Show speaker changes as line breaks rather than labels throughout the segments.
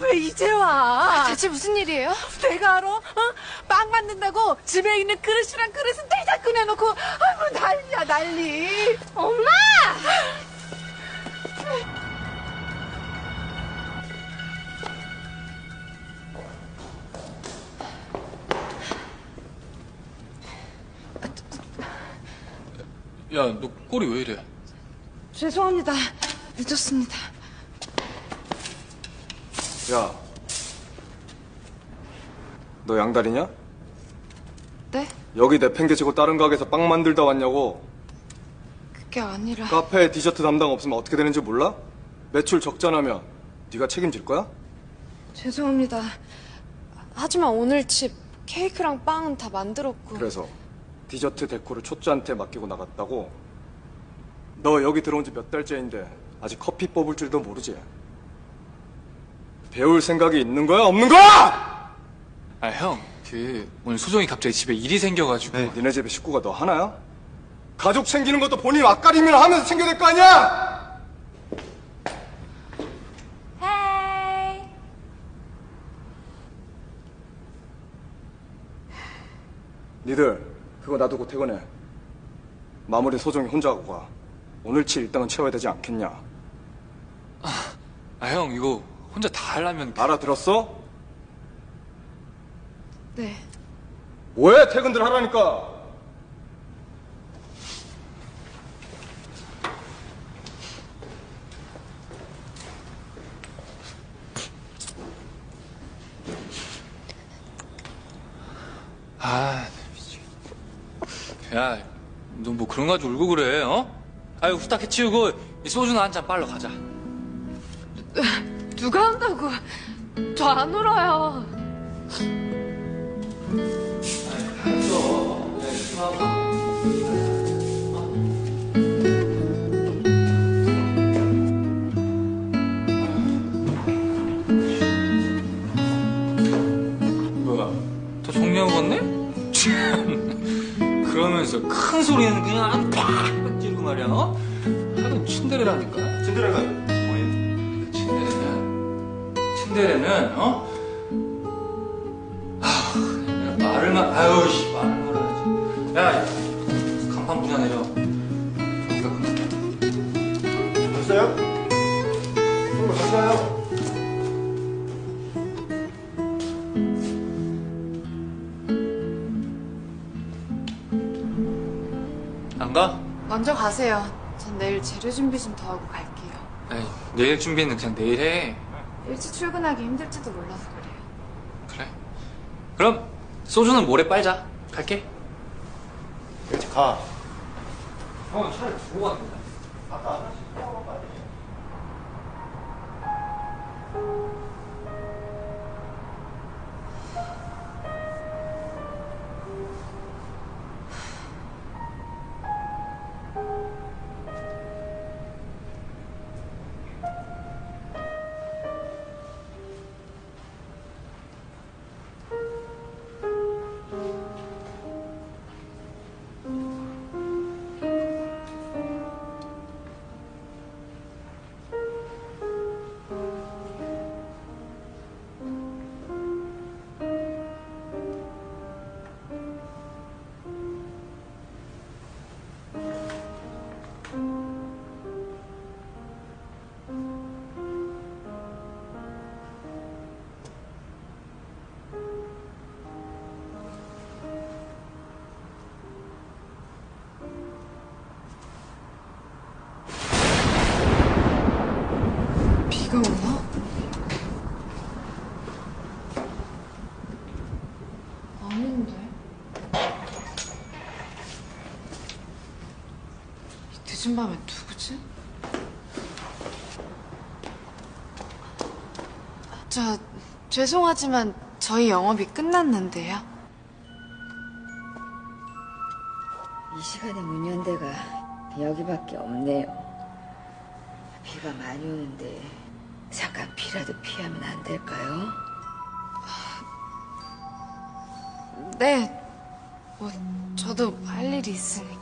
왜 이제 와?
대체 무슨 일이에요?
내가 알아? 어? 빵 만든다고 집에 있는 그릇이랑 그릇은 꺼내놓고 아이고 난리야 난리.
엄마!
야, 너 꼴이 왜 이래?
죄송합니다. 늦었습니다.
야, 너 양다리냐?
네?
여기 내팽개치고 다른 가게에서 빵 만들다 왔냐고.
그게 아니라
카페에 디저트 담당 없으면 어떻게 되는지 몰라? 매출 적자나면 네가 책임질 거야?
죄송합니다. 하지만 오늘 집 케이크랑 빵은 다 만들었고
그래서 디저트 데코를 초짜한테 맡기고 나갔다고? 너 여기 들어온 지 몇 달째인데 아직 커피 뽑을 줄도 모르지? 배울 생각이 있는 거야? 없는 거야?
아, 형, 그, 오늘 소정이 갑자기 집에 일이 생겨가지고.
네, 니네 집에 식구가 너 하나야? 가족 챙기는 것도 본인 앞가림이나 하면서 챙겨야 될 거 아니야?
헤이
니들 그거 놔두고 퇴근해. 마무리 소정이 혼자 하고 가. 오늘 치 일당은 채워야 되지 않겠냐?
아, 형, 이거 혼자 다 하려면.
알아들었어?
네.
뭐해 퇴근들 하라니까.
아. 야, 너 뭐 그런 거 가지고 울고 그래, 어? 아유, 후딱 해치우고, 이 소주나 한 잔 빨러 가자.
누가 한다고? 저 안 울어요.
그러면서 큰 소리는 그냥
재료 준비 좀 더 하고 갈게요.
에이, 내일 준비는 그냥 내일 해.
일찍 출근하기 힘들지도 몰라서 그래요.
그래. 그럼, 소주는 모레 빨자. 갈게.
일찍 가.
형, 차를 두고 간다.
죄송하지만 저희 영업이 끝났는데요.
이 시간에 문연 데가 여기밖에 없네요. 비가 많이 오는데 잠깐 비라도 피하면 안 될까요?
네. 뭐 저도 할 일이 있으니까.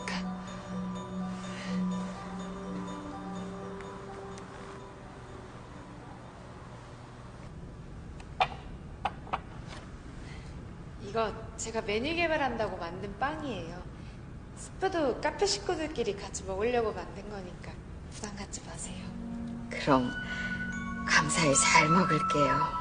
제가 메뉴 개발한다고 만든 빵이에요. 스프도 카페 식구들끼리 같이 먹으려고 만든 거니까 부담 갖지 마세요.
그럼 감사히 잘 먹을게요.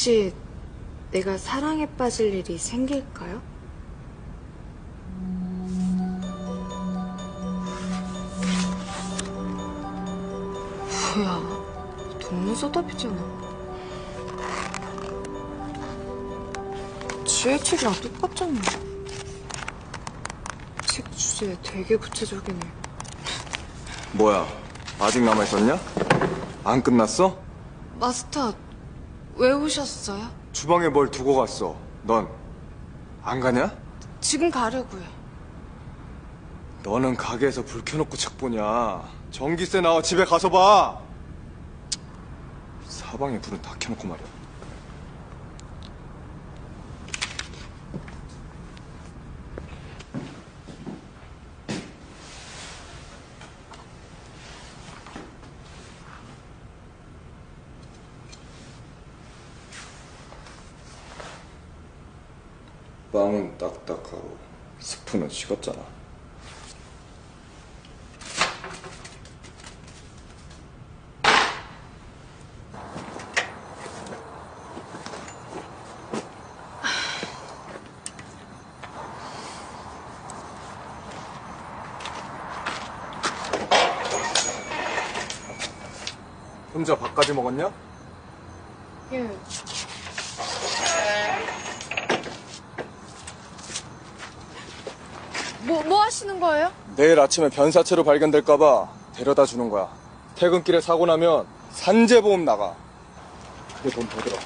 혹시 내가 사랑에 빠질 일이 생길까요? 뭐야, 동물 서답이잖아. GH랑 똑같잖아. 책 주제 되게 구체적이네.
뭐야? 아직 남아 있었냐? 안 끝났어?
마스터, 왜 오셨어요?
주방에 뭘 두고 갔어? 넌 안 가냐?
지금 가려고요.
너는 가게에서 불 켜놓고 책 보냐? 전기세 나와 집에 가서 봐. 사방에 불은 다 켜놓고 말이야. 빵은 딱딱하고 스프는 식었잖아. 혼자 밥까지 먹었냐?
예. 뭐, 뭐 하시는 거예요?
내일 아침에 변사체로 발견될까봐 데려다 주는 거야. 퇴근길에 사고 나면 산재보험 나가. 그게 돈 더 들어.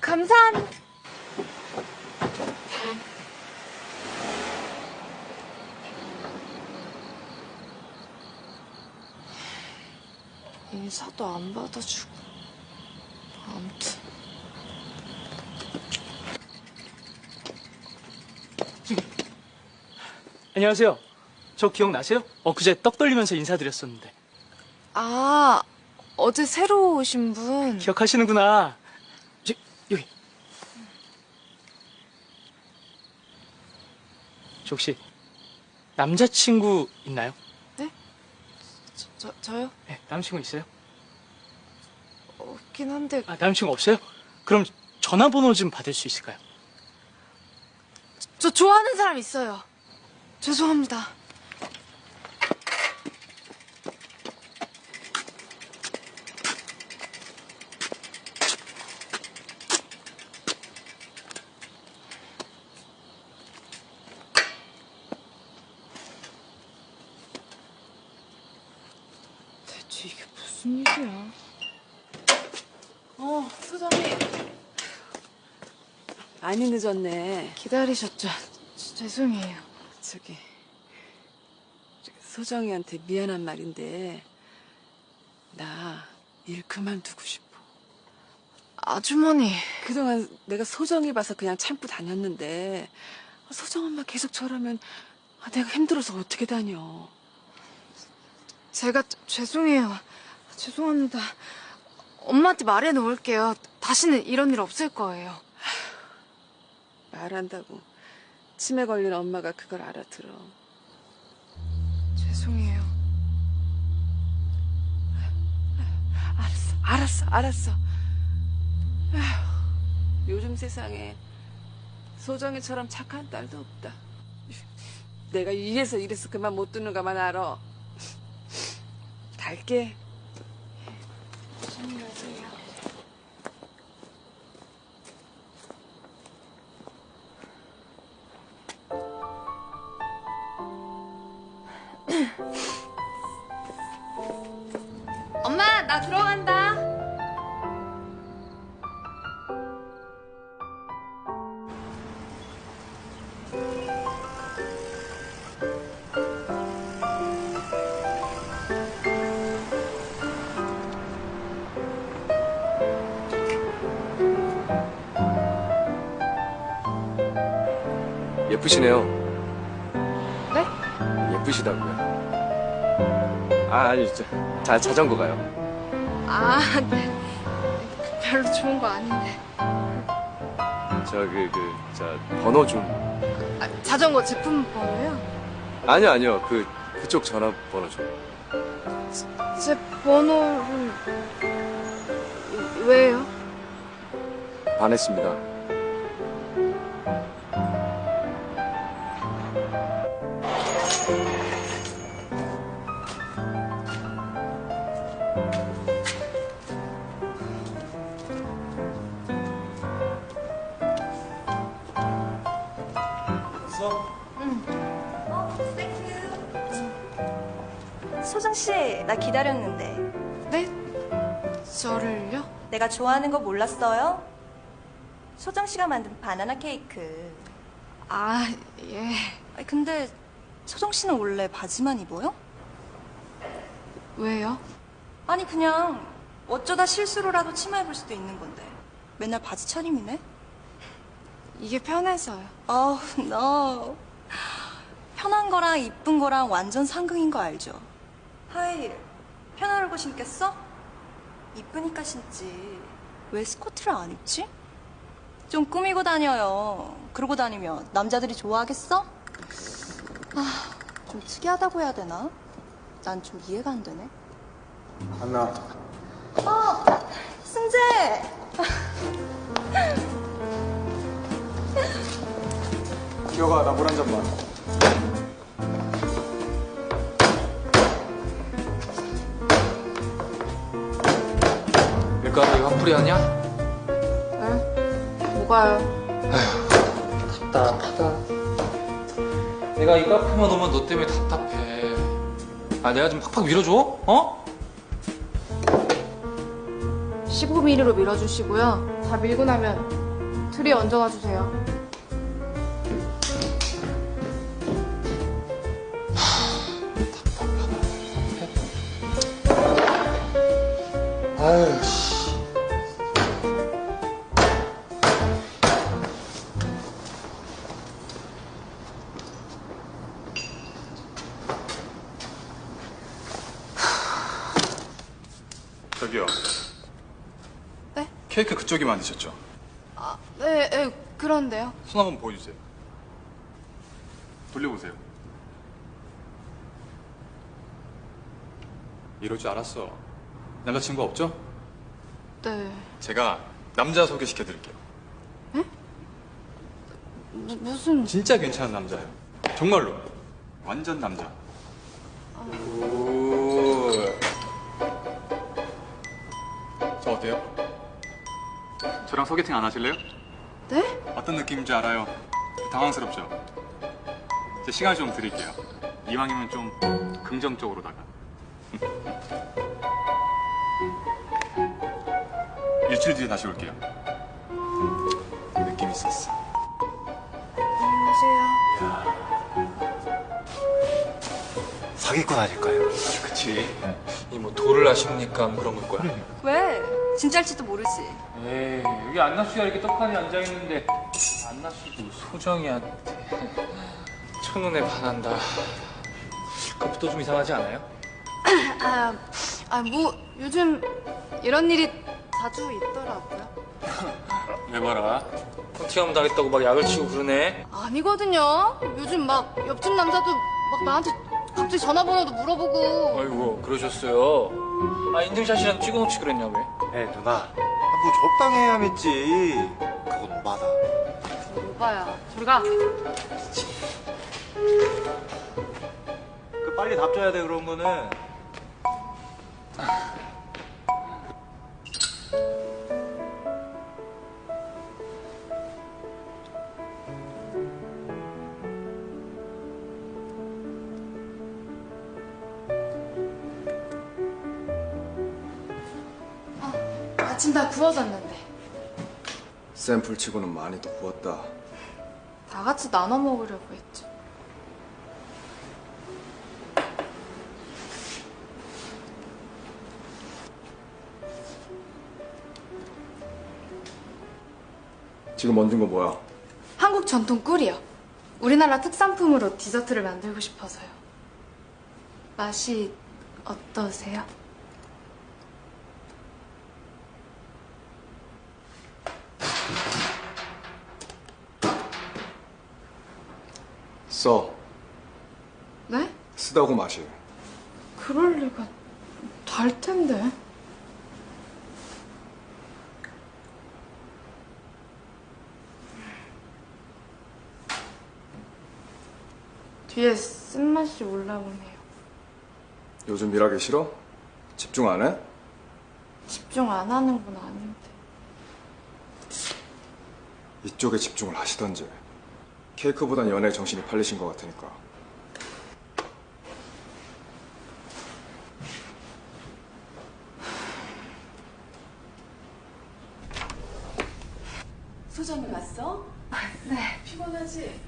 감사합니다. 인사도 안 받아주고. 아무튼.
안녕하세요. 저 기억나세요? 엊그제 떡 돌리면서 인사드렸었는데.
아, 어제 새로 오신 분.
기억하시는구나. 저, 여기. 저 혹시 남자친구 있나요?
저, 저, 저요?
네, 남자친구 있어요?
없긴 한데.
아, 남자친구 없어요? 그럼 전화번호 좀 받을 수 있을까요?
저 좋아하는 사람 있어요. 죄송합니다. 대체 이게 무슨 일이야? 어, 소장님.
많이 늦었네.
기다리셨죠? 죄송해요.
저기 소정이한테 미안한 말인데 나 일 그만두고 싶어.
아주머니.
그동안 내가 소정이 봐서 그냥 참고 다녔는데 소정 엄마 계속 저러면 아, 내가 힘들어서 어떻게 다녀.
제가 죄송해요. 죄송합니다. 엄마한테 말해 놓을게요. 다시는 이런 일 없을 거예요.
말한다고 치매 걸린 엄마가 그걸 알아들어.
죄송해요.
알았어, 알았어, 알았어. 아휴, 요즘 세상에 소정이처럼 착한 딸도 없다. 내가 이래서 이래서 그만 못 두는 가만 알아. 갈게.
조심히 가세요.
예쁘시네요.
네?
예쁘시다고요. 아, 아니, 진짜. 자, 자전거 가요.
아, 네. 별로 좋은 거 아닌데.
저, 그, 그, 저, 번호 좀.
아, 자전거 제품 번호요?
아니요, 아니요. 그, 그쪽 전화번호 좀.
제 번호를 왜요?
반했습니다.
소정 씨, 나 기다렸는데.
네? 저를요?
내가 좋아하는 거 몰랐어요? 소정 씨가 만든 바나나 케이크.
아, 예.
아니, 근데 소정 씨는 원래 바지만 입어요?
왜요?
아니 그냥 어쩌다 실수로라도 치마 입을 수도 있는 건데. 맨날 바지 차림이네?
이게 편해서요.
어우, 너. 편한 거랑 이쁜 거랑 완전 상극인 거 알죠? 하이힐, 편하려고 신겠어? 이쁘니까 신지. 왜 스커트를 안 입지? 좀 꾸미고 다녀요. 그러고 다니면 남자들이 좋아하겠어? 아, 좀 특이하다고 해야 되나? 난 좀 이해가 안 되네.
하나.
어, 승재!
기어가, 나 물 한 잔만.
밀가루 이거 화풀이 아니야?
뭐가요?
답답하다. 내가 이 카페만 오면 너 때문에 답답해. 아, 내가 좀 팍팍 밀어줘? 어?
15mm로 밀어주시고요. 다 밀고 나면 틀에 얹어놔 주세요.
아유,
그쪽이 만드셨죠?
아, 네, 네, 그런데요.
손 한번 보여주세요. 돌려보세요. 이럴 줄 알았어. 남자친구 없죠?
네.
제가 남자 소개시켜드릴게요.
무, 무슨.
진짜 괜찮은 남자예요. 정말로. 완전 남자. 오. 저 어때요? 저랑 소개팅 안 하실래요?
네?
어떤 느낌인지 알아요. 당황스럽죠? 제 시간 좀 드릴게요. 이왕이면 좀 긍정적으로다가. 일주일 뒤에 다시 올게요. 느낌 있었어.
사기꾼 아닐까요?
그치. 이뭐 돌을 아십니까? 뭐 그런 걸 거야.
왜? 진짜일지도 모르지.
에이, 여기 안나 씨가 이렇게 떡하니 앉아있는데, 안나 씨도 소정이한테 첫눈에 반한다. 그것도 좀 이상하지 않아요?
아, 아, 뭐, 요즘 이런 일이 자주 있더라고요.
왜 봐라. 헌팅하면 당했다고 막 약을 치고 그러네.
아니거든요. 요즘 막 옆집 남자도 막 나한테 갑자기 전화번호도 물어보고.
아이고, 그러셨어요. 아, 인증샷이랑 찍어놓지 그랬냐, 왜?
에 누나 뭐 적당히 해야 맺지 그건 오바다
오빠야, 저리 가.
그 빨리 답 줘야 돼 그런 거는
아침 다 구워졌는데.
샘플 치고는 많이 더 구웠다
다 같이 나눠 먹으려고 했죠.
지금 얹은 거 뭐야?
한국 전통 꿀이요. 우리나라 특산품으로 디저트를 만들고 싶어서요. 맛이 어떠세요?
써
네?
쓰다고 마시
그럴 리가 달 텐데. 뒤에 쓴맛이 올라오네요.
요즘 일하기 싫어? 집중 안 해?
집중 안 하는 건 아닌데.
이쪽에 집중을 하시던지 케이크보단 연애에 정신이 팔리신 것 같으니까
소장이 왔어? 네. 피곤하지?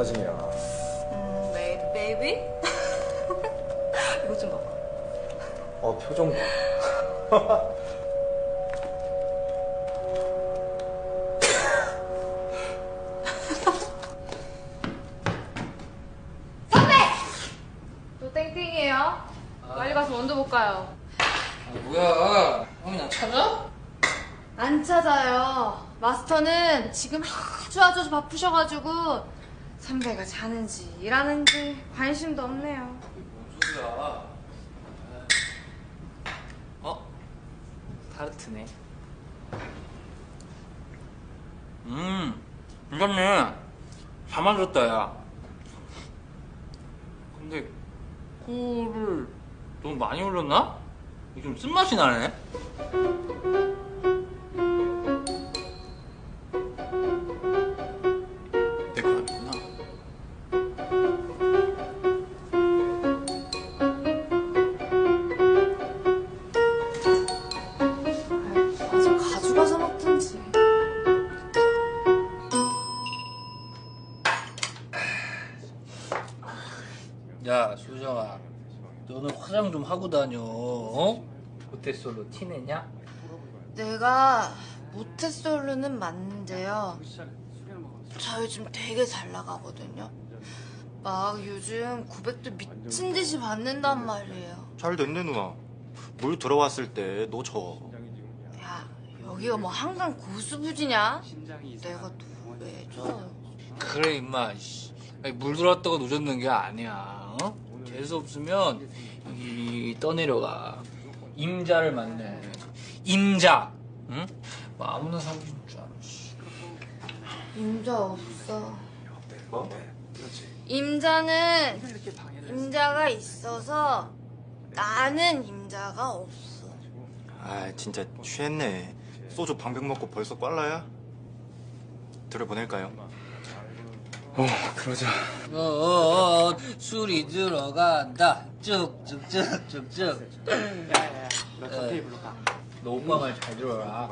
사진이야
음, 베, baby? 이거 좀 봐봐.
어 표정 봐
또 땡땡이에요. 빨리 가서 원두 볼까요?
뭐야, 형이 나 찾아?
안 찾아요. 마스터는 지금 아주 아주 바쁘셔가지고 선배가 자는지 일하는지 관심도 없네요.
뭔 소리야? 어? 타르트네. 음, 괜찮네. 잘 만들었다, 야. 근데, 코를 너무 많이 올렸나? 좀 쓴맛이 나네?
맞는데요. 저 요즘 되게 잘 나가거든요. 막 요즘 고백도 미친 듯이 받는단 말이에요.
잘 됐네 누나 물 들어왔을 때너 져.
야, 여기가 뭐 한강 고수부지냐? 내가 왜 줘?
그래, 임마. 아니, 물 들어왔다고 늦었는 게 아니야, 어? 재수 없으면, 여기 떠내려가. 임자를 만내. 임자! 응? 뭐 아무나 사귀는 줄.
임자 없어. 임자는 임자가 있어서 나는 임자가 없어.
아 진짜 취했네. 소주 방병 먹고 벌써 꽐라야? 들어보낼까요?
어, 그러자.
어, 어, 어, 술이 들어간다. 쭉쭉쭉쭉쭉. 너 오빠 말 잘 들어라.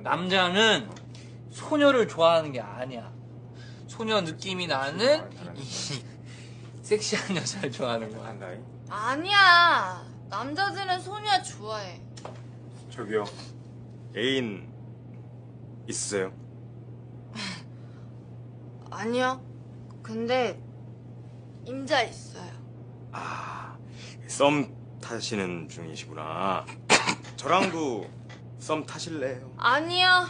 남자는 소녀를 좋아하는 게 아니야. 소녀 느낌이 나는 이 섹시한 여자를 좋아하는 거야.
아니야. 남자들은 소녀 좋아해.
저기요. 애인 있으세요?
아니요. 근데 임자 있어요.
아, 썸 타시는 중이시구나. 저랑도 썸 타실래요?
아니요.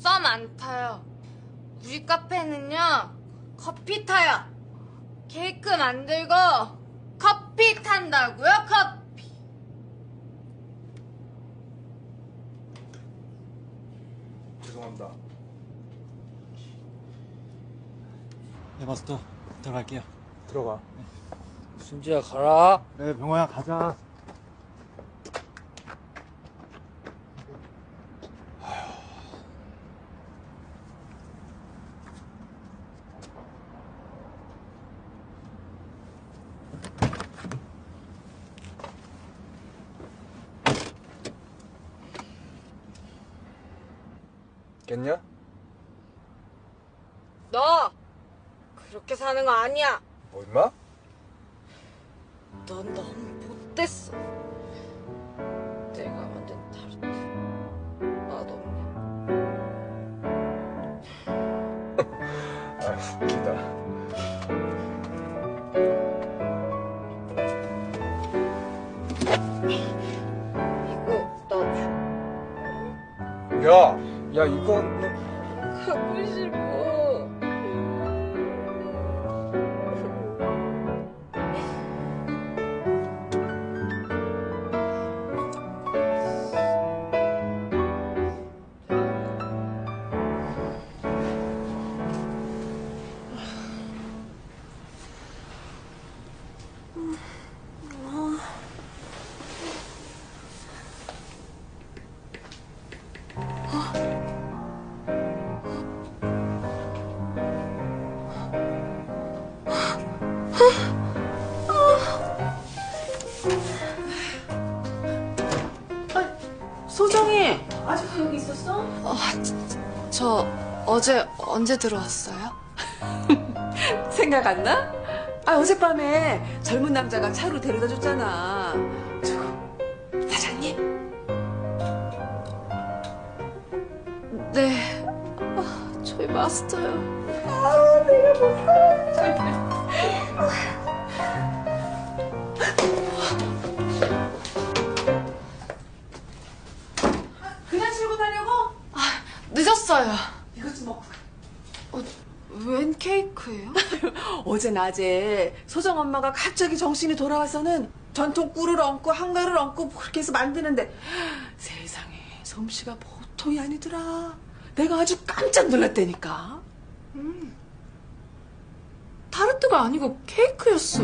썸 안 타요. 우리 카페는요. 커피 타요. 케이크 만들고 커피 탄다고요? 커피.
죄송합니다.
네 마스터 들어갈게요.
들어가.
순지야 가라.
네 병호야 가자.
언제 들어왔어요?
생각 안 나? 아 어젯밤에 젊은 남자가 차로 데려다 줬잖아.
낮에 소정 엄마가 갑자기 정신이 돌아와서는 전통 꿀을 얹고 한가를 얹고 뭐 그렇게 해서 만드는데 세상에 솜씨가 보통이 아니더라. 내가 아주 깜짝 놀랐다니까.
타르트가 아니고 케이크였어.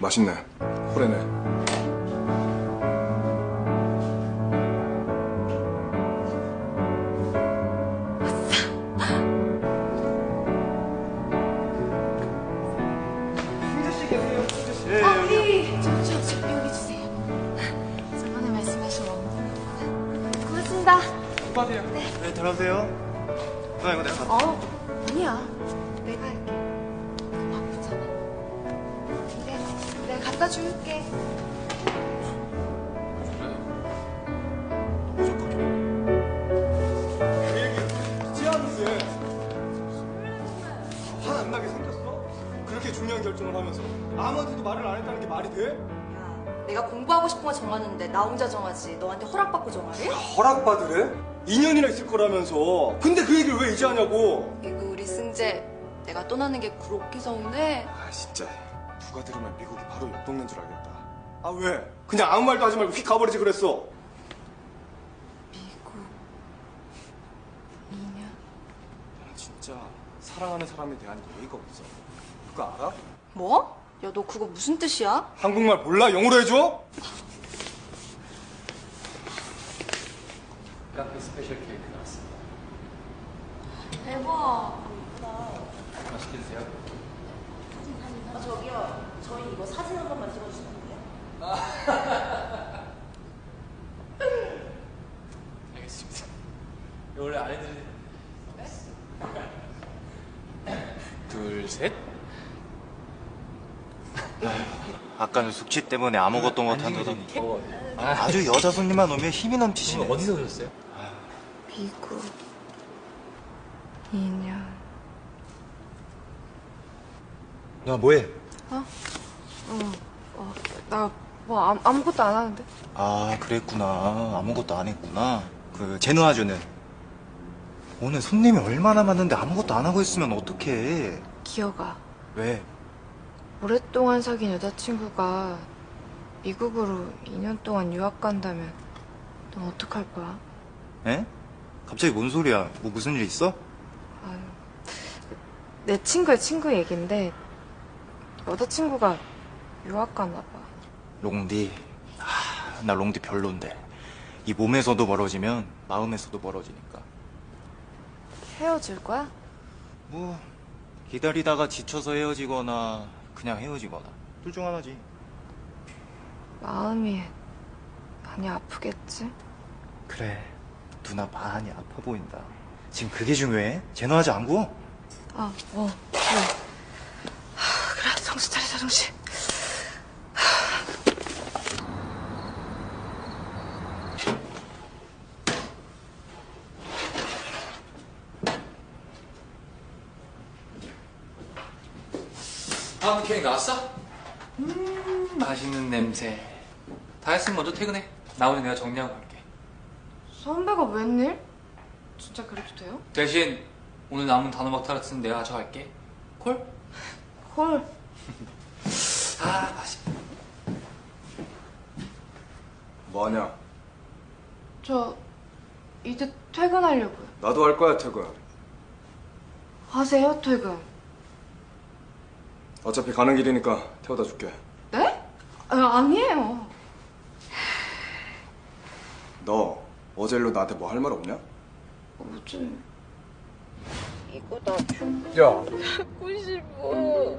맛있네. 호래네.
정하는데 나 혼자 정하지. 너한테 허락받고 정하래?
허락받으래? 2년이나 있을 거라면서 근데 그 얘기를 왜 이제 하냐고
이거 우리 승재 내가 떠나는 게 그렇게 서운해?
아 진짜 누가 들으면 미국이 바로 옆 동네인 줄 알겠다 아 왜? 그냥 아무 말도 하지 말고 휙 가버리지 그랬어
미국 2년.
너 진짜 사랑하는 사람에 대한 예의가 없어 그거 알아?
뭐? 야 너 그거 무슨 뜻이야?
한국말 몰라? 영어로 해줘?
카페 special 케이크 나왔습니다.
대박.
맛있게 드세요.
아 저기요. 저희 이거 사진 한 번만 찍어주시면 안 돼요?
알겠습니다. 이거 원래 안 해드리는 둘, 셋.
아까는 숙취 때문에 아무것도 못한다더니
어,
아주 여자 손님만 오면 힘이 넘치시네.
어디서 오셨어요?
미국 2년.
너 뭐해?
어, 나뭐 아무것도 안 하는데.
아 그랬구나. 아무것도 안 했구나. 그 제누아 주는 오늘 손님이 얼마나 많은데 아무것도 안 하고 있으면 어떡해.
기어가.
왜?
오랫동안 사귄 여자친구가 미국으로 2년 동안 유학 간다면 넌 어떡할 거야?
에? 갑자기 뭔 소리야? 뭐 무슨 일 있어?
아유, 내 친구의 친구 얘긴데 여자친구가 유학 가나 봐.
롱디. 아, 나 롱디 별론데. 이 몸에서도 멀어지면 마음에서도 멀어지니까.
헤어질 거야?
뭐 기다리다가 지쳐서 헤어지거나 그냥 헤어지거나 둘 중 하나지.
마음이 많이 아프겠지?
그래. 누나 많이 아파 보인다. 지금 그게 중요해? 제노하지 안 구워?
아, 어, 그래. 하, 그래, 정신 차리자, 정신.
다음 케이크 나왔어? 음, 맛있는 냄새. 다 했으면 먼저 퇴근해. 나머지 내가 정리하고 갈게.
선배가 웬일? 진짜 그래도 돼요?
대신 오늘 남은 단호박 타르트는 내가 가져갈게. 콜?
콜.
아, 맛있.
뭐하냐?
저 이제 퇴근하려고요.
나도 할 거야 퇴근
하세요, 퇴근.
어차피 가는 길이니까 태워다 줄게.
네? 아, 아니에요.
너 어제 일로 나한테 뭐 할 말 없냐?
어제 이거 나 줘.
야,
갖고 싶어.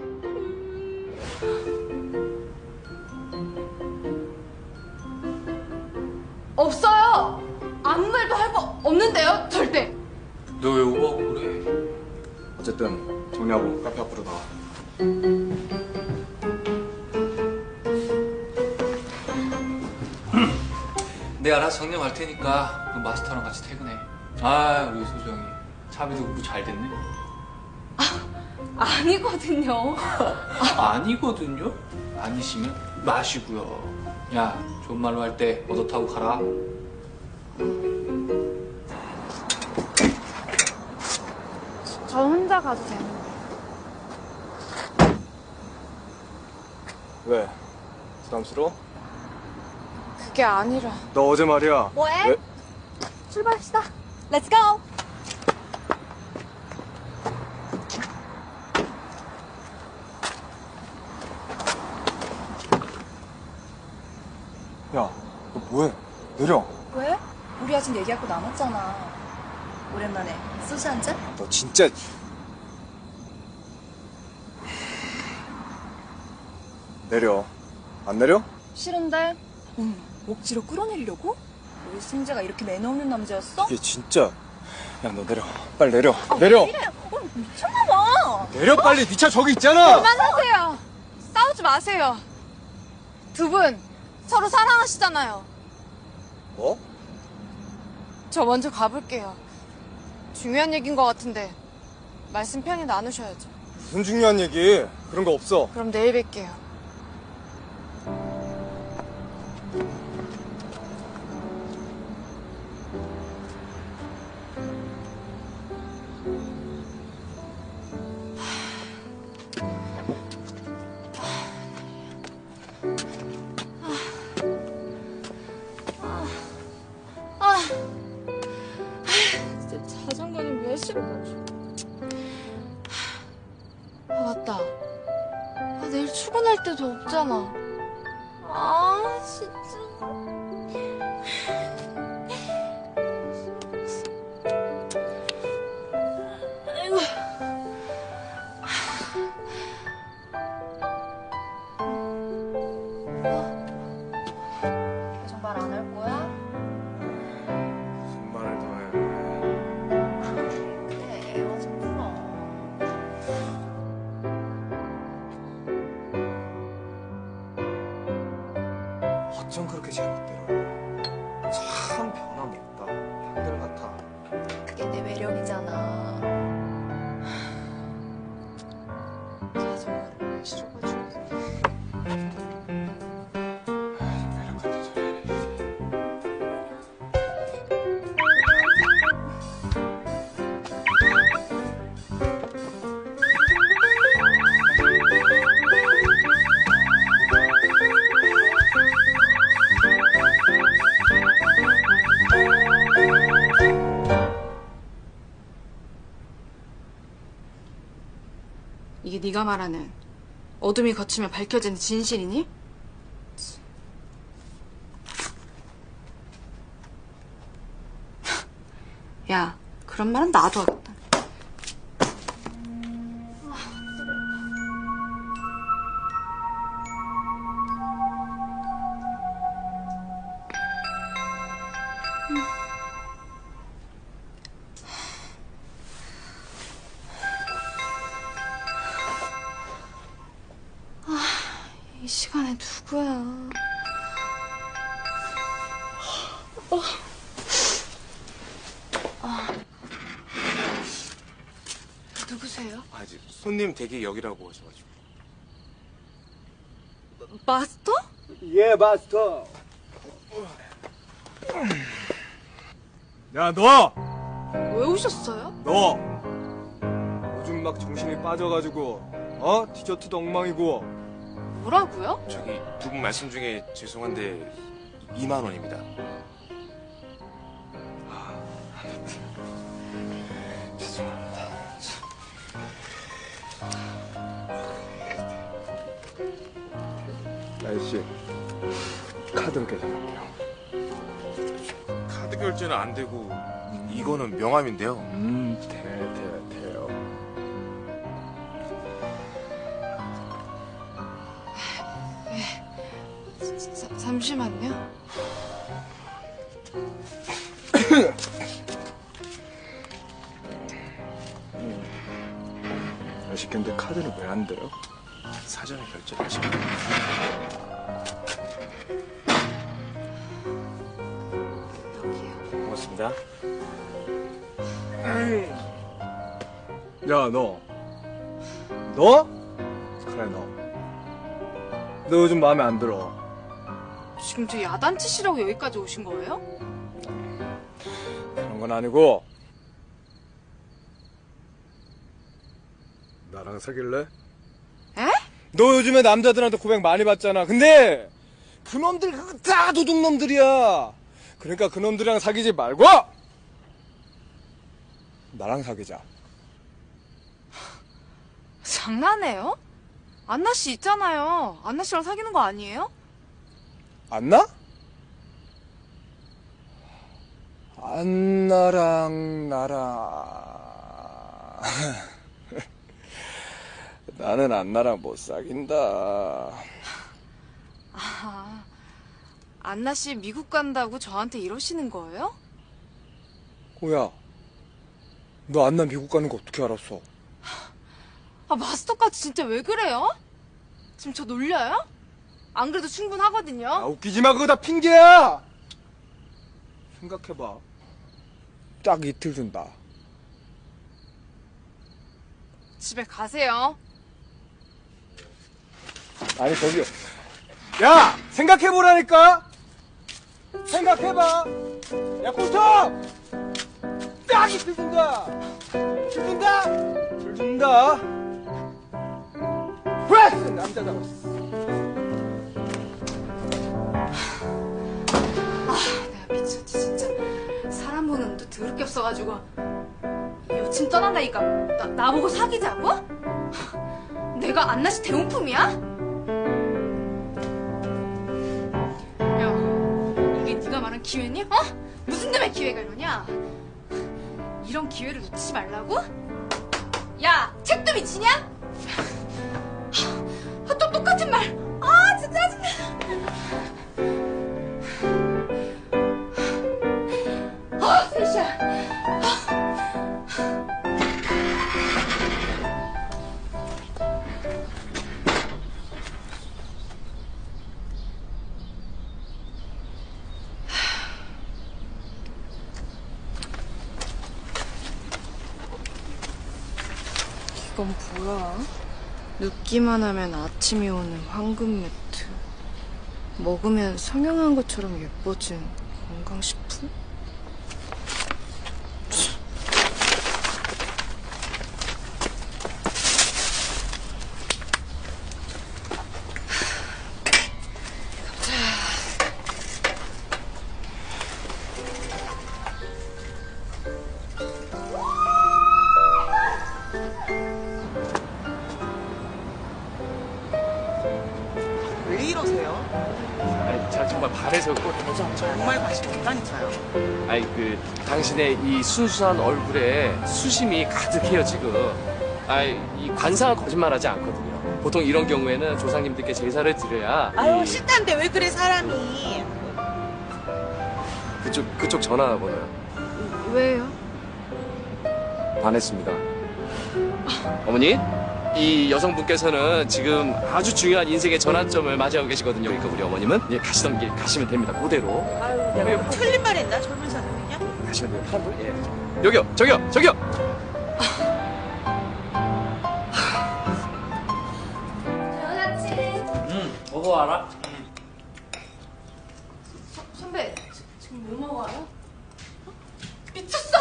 없어요. 아무 말도 할 거 없는데요, 절대.
너 왜 오버하고 그래?
어쨌든 정리하고 카페 앞으로 나와.
내가 알아서 정리할 테니까 너 마스터랑 같이 퇴근해. 아 우리 소정이 차비도 공부 잘 됐네.
아니거든요.
아니거든요. 아니시면 마시고요. 야 좋은 말로 할 때 얻어 타고 가라.
저 혼자 가도 되는데.
왜? 부담스러워?
그게 아니라.
너 어제 말이야.
뭐해?
왜?
출발합시다. 렛츠 고!
야, 너 뭐해? 내려.
왜? 우리 아직 얘기할 거 남았잖아. 오랜만에 소주 한 잔?
너 진짜. 내려. 안 내려?
싫은데? 응, 억지로 끌어내리려고? 우리 승재가 이렇게 매너 없는 남자였어?
이게 진짜. 야, 너 내려. 빨리 내려. 내려.
이래! 어, 미쳤나봐!
내려 빨리. 네차 저기 있잖아.
그만하세요. 싸우지 마세요. 두 분 서로 사랑하시잖아요.
뭐?
저 먼저 가볼게요. 중요한 얘기인 것 같은데 말씀 편히 나누셔야죠.
무슨 중요한 얘기? 그런 거 없어.
그럼 내일 뵐게요. 없잖아. 아, 진짜. 아이고.
계
네가 말하는 어둠이 거치면 밝혀지는 진실이니? 야, 그런 말은 나도 하겠
손님 대기 여기라고 하셔가지고
마스터?
예, 마스터. 야, 너!
왜 오셨어요?
너! 요즘 막 정신이 빠져가지고, 어? 디저트도 엉망이고.
뭐라고요?
저기 두 분 말씀 중에 죄송한데 2만 원입니다. 명함인데요.
음, 돼, 돼, 너 요즘 마음에 안 들어.
지금 저 야단치시라고 여기까지 오신 거예요?
그런 건 아니고. 나랑 사귈래?
에?
너 요즘에 남자들한테 고백 많이 받잖아. 근데 그놈들 그거 다 도둑놈들이야. 그러니까 그놈들이랑 사귀지 말고 나랑 사귀자.
장난해요? 안나 씨 있잖아요. 안나 씨랑 사귀는 거 아니에요?
안나? 안나랑 나랑 나는 안나랑 못 사귄다.
아, 안나 씨 미국 간다고 저한테 이러시는 거예요?
호야, 너 안나 미국 가는 거 어떻게 알았어?
아, 마스터까지 진짜 왜 그래요? 지금 저 놀려요? 안 그래도 충분하거든요.
아, 웃기지 마, 그거 다 핑계야! 생각해봐. 딱 이틀 준다.
집에 가세요.
아니, 저기요. 야! 생각해보라니까! 생각해봐! 야, 꼴통! 딱 이틀 준다! 이틀 준다! 이틀 준다! 프레스! 남자다.
내가 미쳤지 진짜. 사람 보는 눈도 더럽게 없어가지고. 여친 떠난다니까 나, 나보고 사귀자고? 내가 안나 씨 대용품이야? 야, 이게 네가 말한 기회니? 어? 무슨 놈의 기회가 이러냐? 이런 기회를 놓치지 말라고? 야, 책도 미치냐? 똑같은 말. 아, 진짜 짜증나. 아, 셋이야. 이건 뭐야? 눕기만 하면 아침이 오는 황금 매트. 먹으면 성형한 것처럼 예뻐진 건강식품?
이
순수한 얼굴에 수심이 가득해요 지금. 아이 이 관상은 거짓말하지 않거든요. 보통 이런 경우에는 조상님들께 제사를 드려야
아유
이
싫다는데 왜 그래 사람이?
그쪽 그쪽 전화 번호요.
왜요?
반했습니다. 어머니, 이 여성분께서는 지금 아주 중요한 인생의 전환점을 맞이하고 계시거든요. 그러니까 우리 어머님은 예, 가시던 길 가시면 됩니다. 그대로
아유 내가 뭐 틀린 말 했나 젊은 사람이냐?
가시면 돼요. 파란 불, 예. 여기요, 저기요, 저기요.
응, 먹어 와라.
선배, 지- 지금 뭐 먹어요? 미쳤어!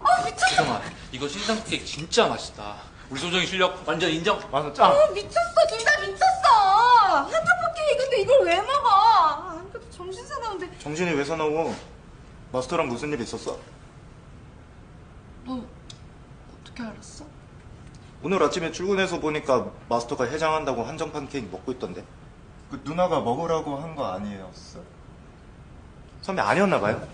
아 미쳤어!
소정아, 이거 신상 케이크 진짜 맛있다. 우리 소정이 실력 완전 인정. 맞아,
아 미쳤어! 둘 다 미쳤어! 한타포 케이크인데 이걸 왜 먹어? 아, 그래도 정신 사나운데
정신이 왜 사나워? 마스터랑 무슨 일 있었어?
너 어떻게 알았어?
오늘 아침에 출근해서 보니까 마스터가 해장한다고 한정판 케이크 먹고 있던데. 그 누나가 먹으라고 한 거 아니었어? 선배 아니었나 봐요?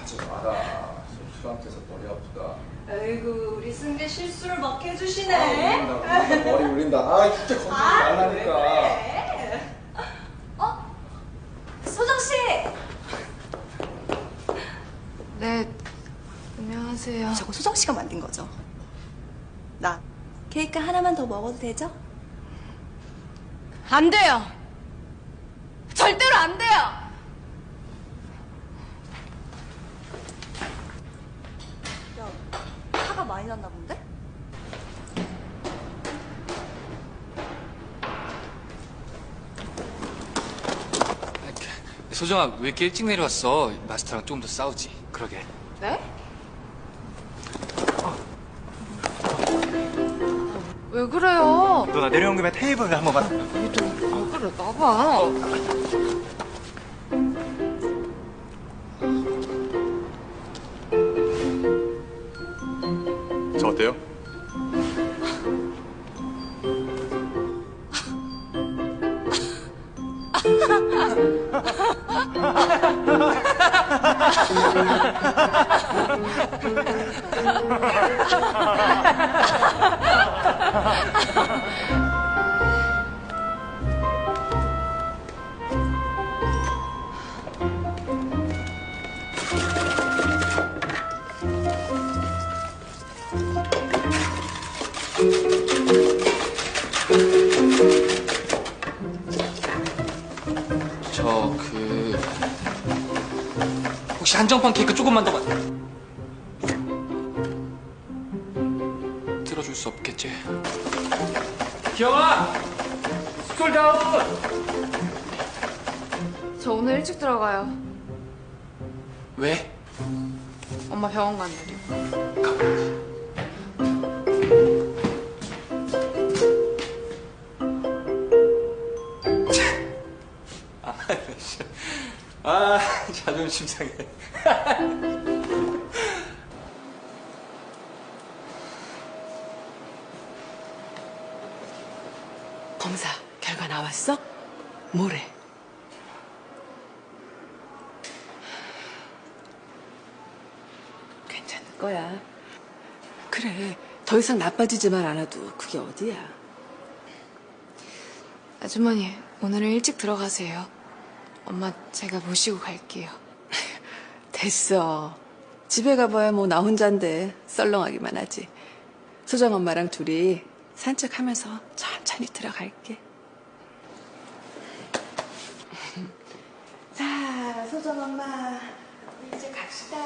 하지 마라.
아이고 우리 승재 실수를 막
아,
해주시네.
울린다, 울린다, 머리 울린다. 아, 진짜 건드리지 말라니까.
어? 소정 씨.
네, 안녕하세요.
저거 소정 씨가 만든 거죠? 나 케이크 하나만 더 먹어도 되죠?
안 돼요. 절대로 안 돼요.
야, 화가 많이 났나 본데?
소정아 왜 이렇게 일찍 내려왔어? 마스터랑 조금 더 싸우지. 그러게.
네? 왜 그래요?
누나 내려온 김에 테이블 한번 봐.
왜 그래, 나봐.
저 어때요?
한정판 케이크 조금만 더 들어줄 수 없겠지? 기영아! 스쿨다운!
저 오늘 일찍 들어가요.
왜?
엄마 병원 간다려.
아 자존심 상해.
왔어? 뭐래? 괜찮을 거야. 그래, 더 이상 나빠지지만 않아도 그게 어디야.
아주머니, 오늘은 일찍 들어가세요. 엄마 제가 모시고 갈게요.
됐어. 집에 가봐야 뭐 나 혼잔데 썰렁하기만 하지. 소정 엄마랑 둘이 산책하면서 천천히 들어갈게. 소정 엄마, 우리 이제 갑시다.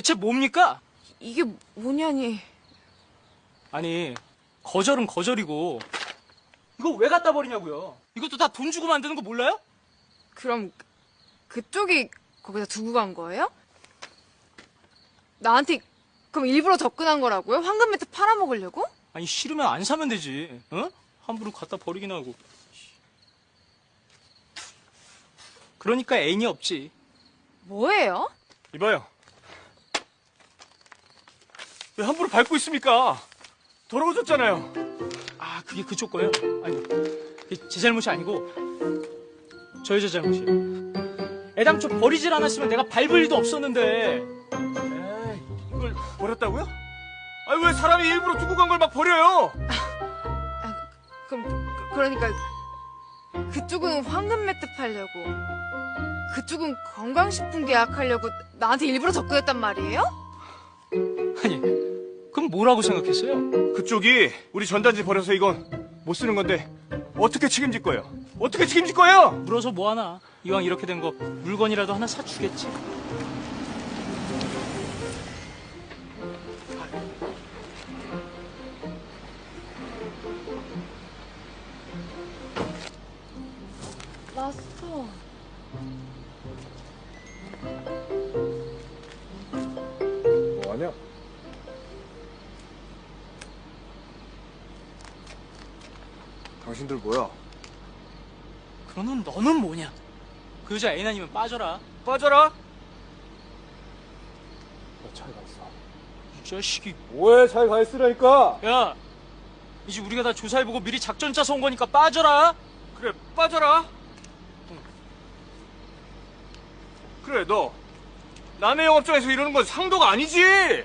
대체 뭡니까?
이게 뭐냐니?
아니, 거절은 거절이고, 이거 왜 갖다 버리냐고요? 이것도 다 돈 주고 만드는 거 몰라요?
그럼 그쪽이 거기다 두고 간 거예요? 나한테 그럼 일부러 접근한 거라고요? 황금 매트 팔아먹으려고?
아니, 싫으면 안 사면 되지, 어? 함부로 갖다 버리긴 하고. 그러니까 애인이 없지.
뭐예요?
이봐요. 왜 함부로 밟고 있습니까? 더러워졌잖아요. 아, 그게 그쪽 거예요? 아니요. 제 잘못이 아니고 저 여자 잘못이에요. 애당초 버리질 않았으면 내가 밟을 일도 없었는데. 에이, 이걸 버렸다고요? 아니 왜 사람이 일부러 두고 간 걸 막 버려요?
그럼 그- 그러니까 그쪽은 황금 매트 팔려고 그쪽은 건강식품 계약하려고 나한테 일부러 접근했단 말이에요?
아니, 그럼 뭐라고 생각했어요? 그쪽이 우리 전단지 버려서 이건 못 쓰는 건데 어떻게 책임질 거예요? 어떻게 책임질 거예요? 물어서 뭐하나? 이왕 이렇게 된 거 물건이라도 하나 사주겠지.
마스
당신들 뭐야?
그러는 너는 뭐냐? 그 여자 애인 아니면 빠져라. 빠져라.
잘가 있어.
이 자식이.
뭐해? 잘가 있으라니까.
야, 이제 우리가 다 조사해보고 미리 작전 짜서 온 거니까 빠져라. 그래, 빠져라. 그래, 너 남의 영업장에서 이러는 건 상도가 아니지.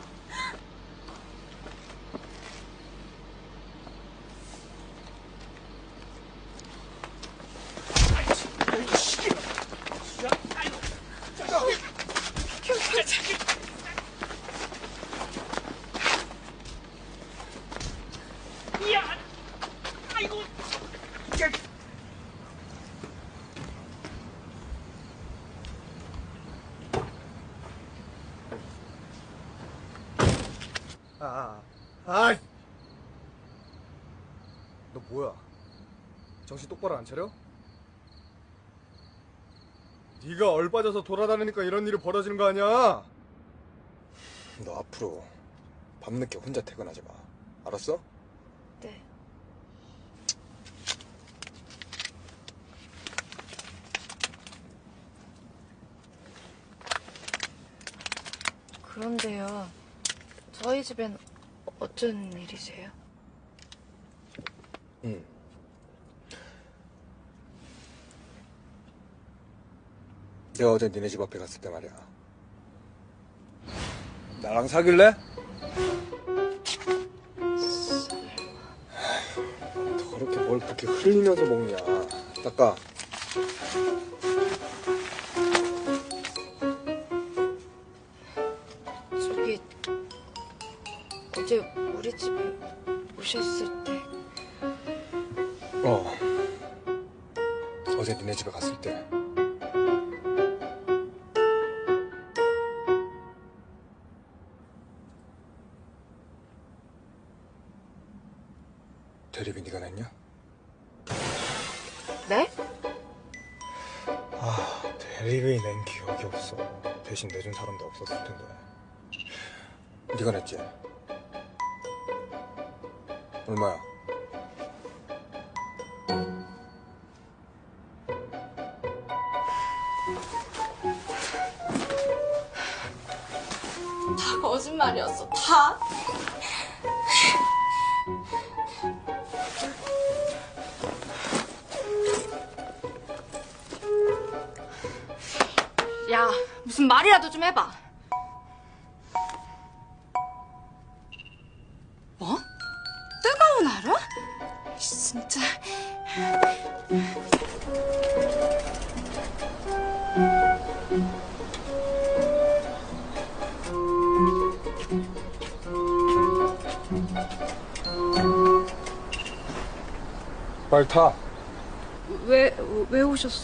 야, 아이고.
아, 아, 너 뭐야? 정신 똑바로 안 차려? 네가 얼빠져서 돌아다니니까 이런 일이 벌어지는 거 아니야? 너 앞으로 밤늦게 혼자 퇴근하지 마. 알았어?
네 그런데요 저희 집엔 어쩐 일이세요?
응. 내가 어제 니네 집 앞에 갔을 때 말이야. 나랑 사귈래? 더럽게 뭘 그렇게 흘리면서 먹냐. 닦아.
저기 어제 우리 집에 오셨을 때
어. 어제 니네 집에 갔을 때. 대신 내준 사람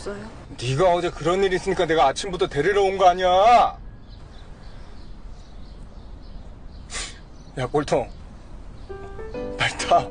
왜 오셨어요?
네가 어제 그런 일 있으니까 내가 아침부터 데리러 온 거 아니야? 야, 볼통. 빨리 타.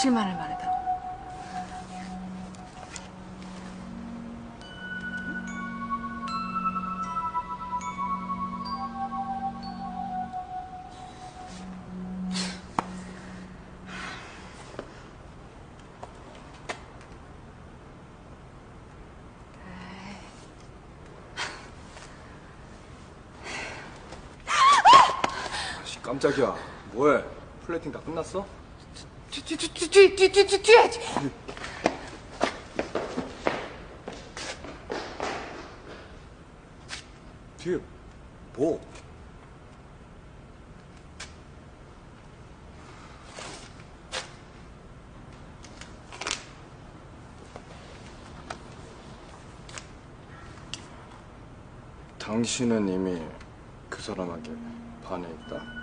진실만을 말해달라.
씨, 깜짝이야. 뭐해? 플레이팅 다 끝났어?
뒤에
뭐? 당신은 이미 그 사람에게 반해 있다.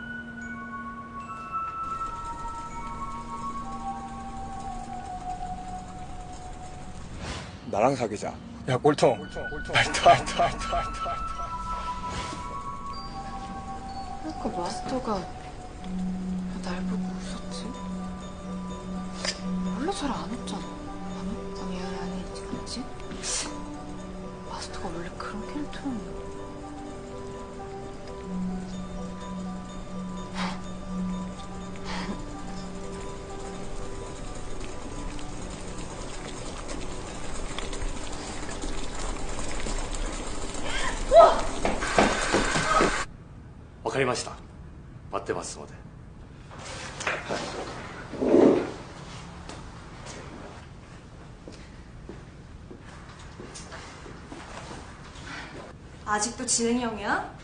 나랑 사귀자. 야 꼴통. 알다 알다 알다 알다.
아까 마스터가 왜날 보고 웃었지? 원래 잘 안 웃잖아. 아니, 아니, 아니, 맞지? 마스터가 원래 그런 캐릭터였나?
진행형이야?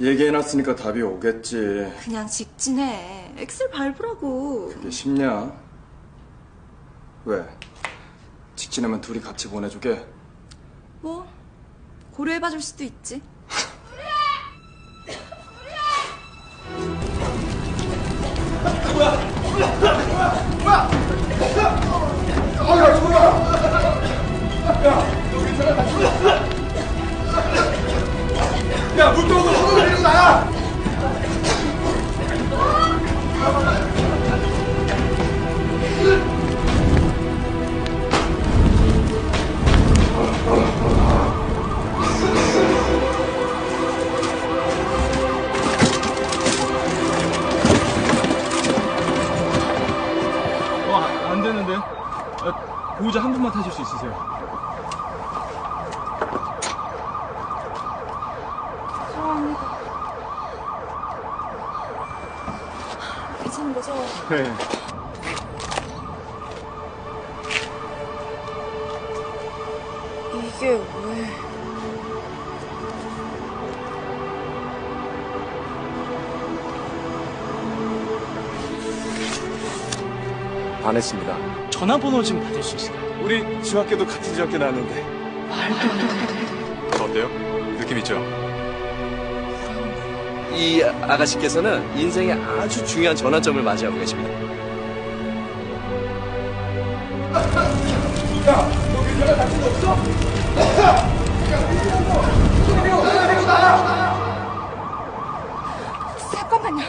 얘기해놨으니까 답이 오겠지.
그냥 직진해. 엑셀 밟으라고.
그게 쉽냐? 왜? 직진하면 둘이 같이 보내주게?
뭐 고려해봐줄 수도 있지.
반했습니다.
전화번호 좀 받을 수 있을까요?
우리 중학교도 같은 중학교 나왔는데.
어때요? 느낌 있죠?
이 아가씨께서는 인생의 아주 중요한 전환점을 맞이하고 계십니다.
잠깐만요.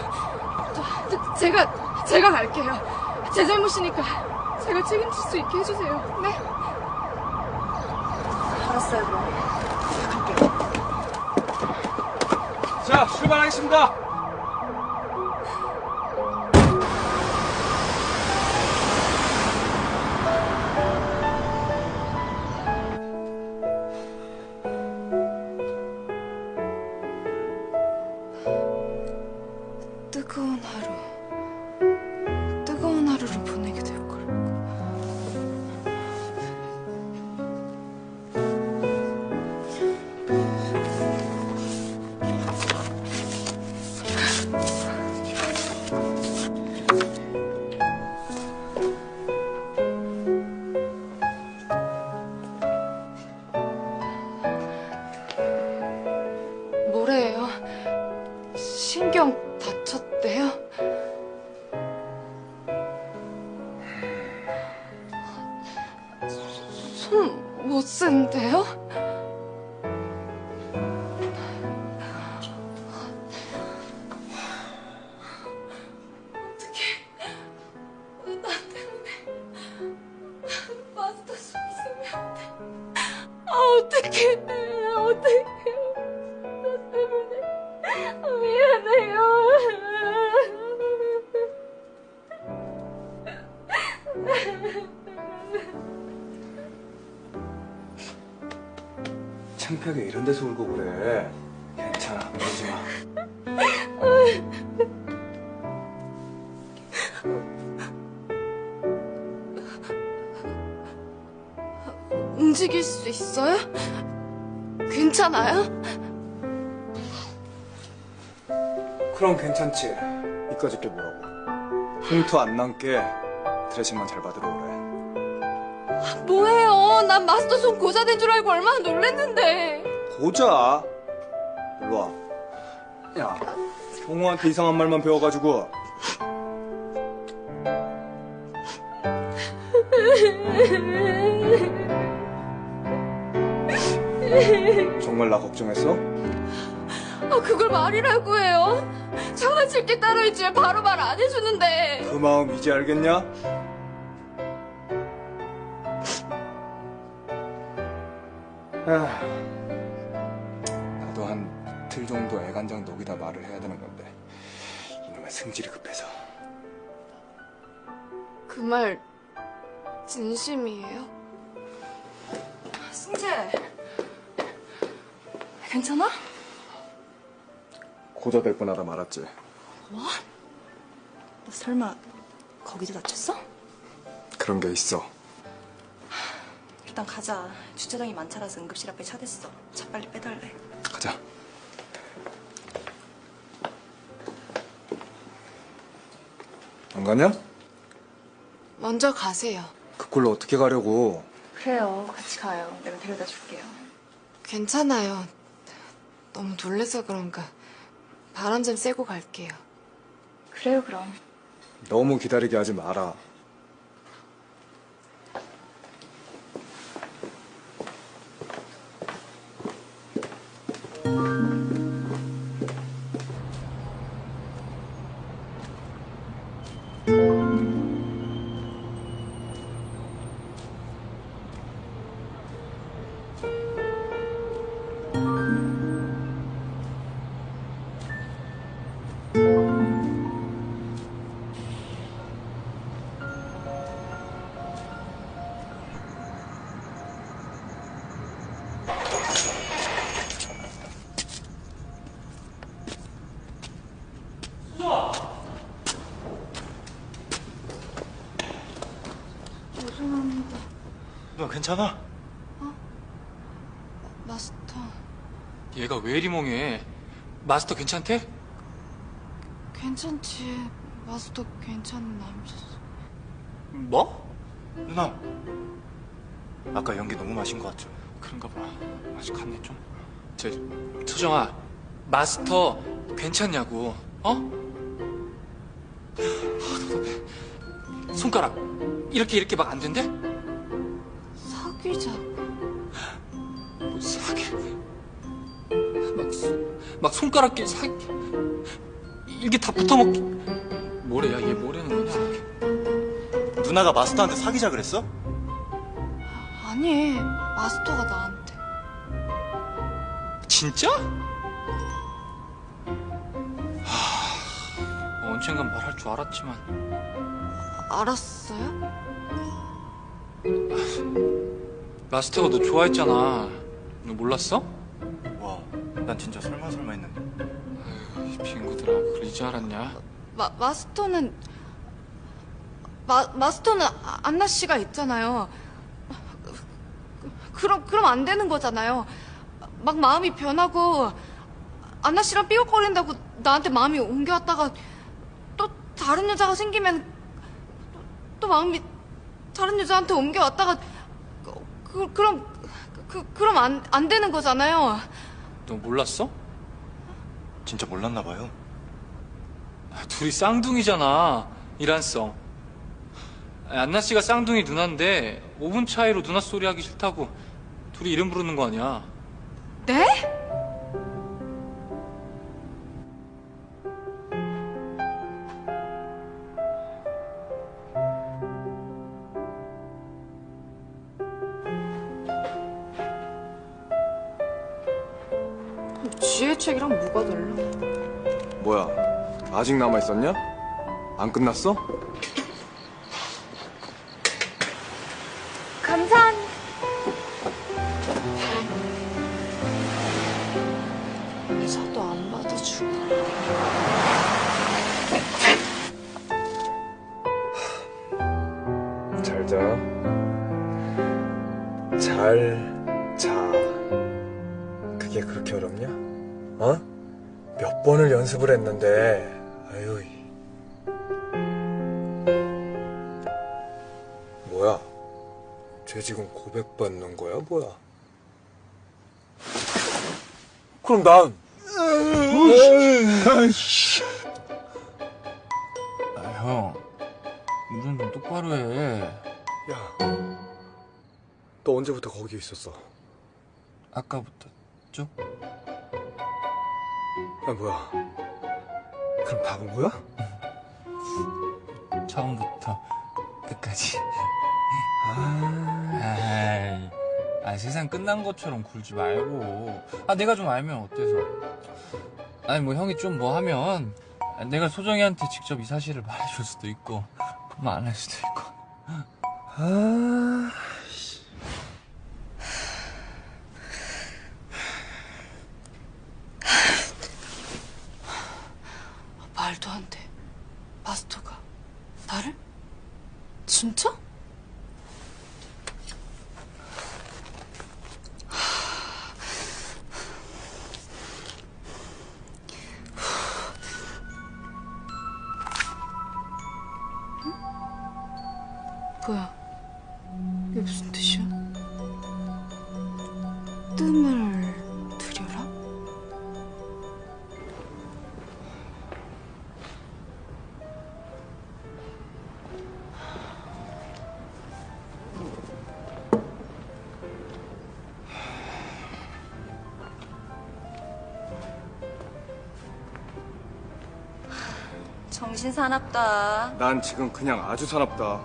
저, 저, 제가, 제가 갈게요. 제 잘못이니까 제가 책임질 수 있게 해주세요. 네?
알았어요, 그럼.
자, 출발하겠습니다.
괜찮지. 이까짓 게 뭐라고. 흉터 안 남게 드레싱만 잘 받으러 오래.
뭐예요? 난 마스터 손 고자 된 줄 알고 얼마나 놀랬는데.
고자. 일로 와. 야, 종호한테 이상한 말만 배워가지고. 정말 나 걱정했어?
아, 그걸 말이라고 해요? 장난칠 게 따로 있지 왜 바로 말 안 해주는데.
그 마음 이제 알겠냐? 아, 나도 한 이틀 정도 애간장 녹이다 말을 해야 되는 건데 이놈의 승질이 급해서
그 말 진심이에요?
승재. 괜찮아?
고자 될 뻔하다 말았지
뭐? 너 설마 거기도 다쳤어?
그런 게 있어
일단 가자. 주차장이 많차라서 응급실 앞에 차 댔어. 차 빨리 빼달래.
가자 안 가냐?
먼저 가세요.
그 꼴로 어떻게 가려고
그래요. 같이 가요. 내가 데려다 줄게요.
괜찮아요. 너무 놀래서 그런가. 바람 좀 쐬고 갈게요.
그래요, 그럼.
너무 기다리게 하지 마라
괜찮아?
마스터.
얘가 왜 이리 멍해? 마스터 괜찮대?
괜찮지. 마스터 괜찮은 남자였어.
뭐?
누나. 아까 연기 너무 마신 것 같죠?
그런가 봐. 아직 갔네 좀. 저 소정아, 마스터 괜찮냐고? 어? 아, 답답해. 손가락 이렇게 이렇게 막 안 된대? 손가락 끼 사기? 이게 다 붙어먹기? 뭐래야 얘 뭐라는 거냐?
누나가 마스터한테 사귀자 그랬어?
아니, 마스터가 나한테.
진짜? 하, 언젠간 말할 줄 알았지만
알았어요?
마스터가 너 좋아했잖아. 너 몰랐어? 알았냐?
마, 마스터는 마, 마스터는 아- 안나 씨가 있잖아요. 그럼 그럼 안 되는 거잖아요. 막 마음이 변하고 안나 씨랑 삐걱거린다고 나한테 마음이 옮겨왔다가 또 다른 여자가 생기면 또, 또 마음이 다른 여자한테 옮겨왔다가 그, 그, 그럼 그, 그럼 안, 안 되는 거잖아요.
너 몰랐어?
진짜 몰랐나 봐요.
아, 둘이 쌍둥이잖아. 이란성. 안나 씨가 쌍둥이 누나인데 5분 차이로 누나 소리 하기 싫다고 둘이 이름 부르는 거 아니야?
네?
아직 남아 있었냐? 안 끝났어? 난.
아, 형. 운전 좀 똑바로 해.
야, 너 언제부터 거기 있었어?
아까부터 쭉?
야, 뭐야? 그럼 다본 거야?
처음부터 끝까지. 아, 아, 세상 끝난 것처럼 굴지 말고. 아, 내가 좀 알면 어때서? 아니, 뭐, 형이 좀 뭐 하면, 내가 소정이한테 직접 이 사실을 말해줄 수도 있고, 뭐 안 할 수도 있고.
아,
사납다.
난 지금 그냥 아주 사납다.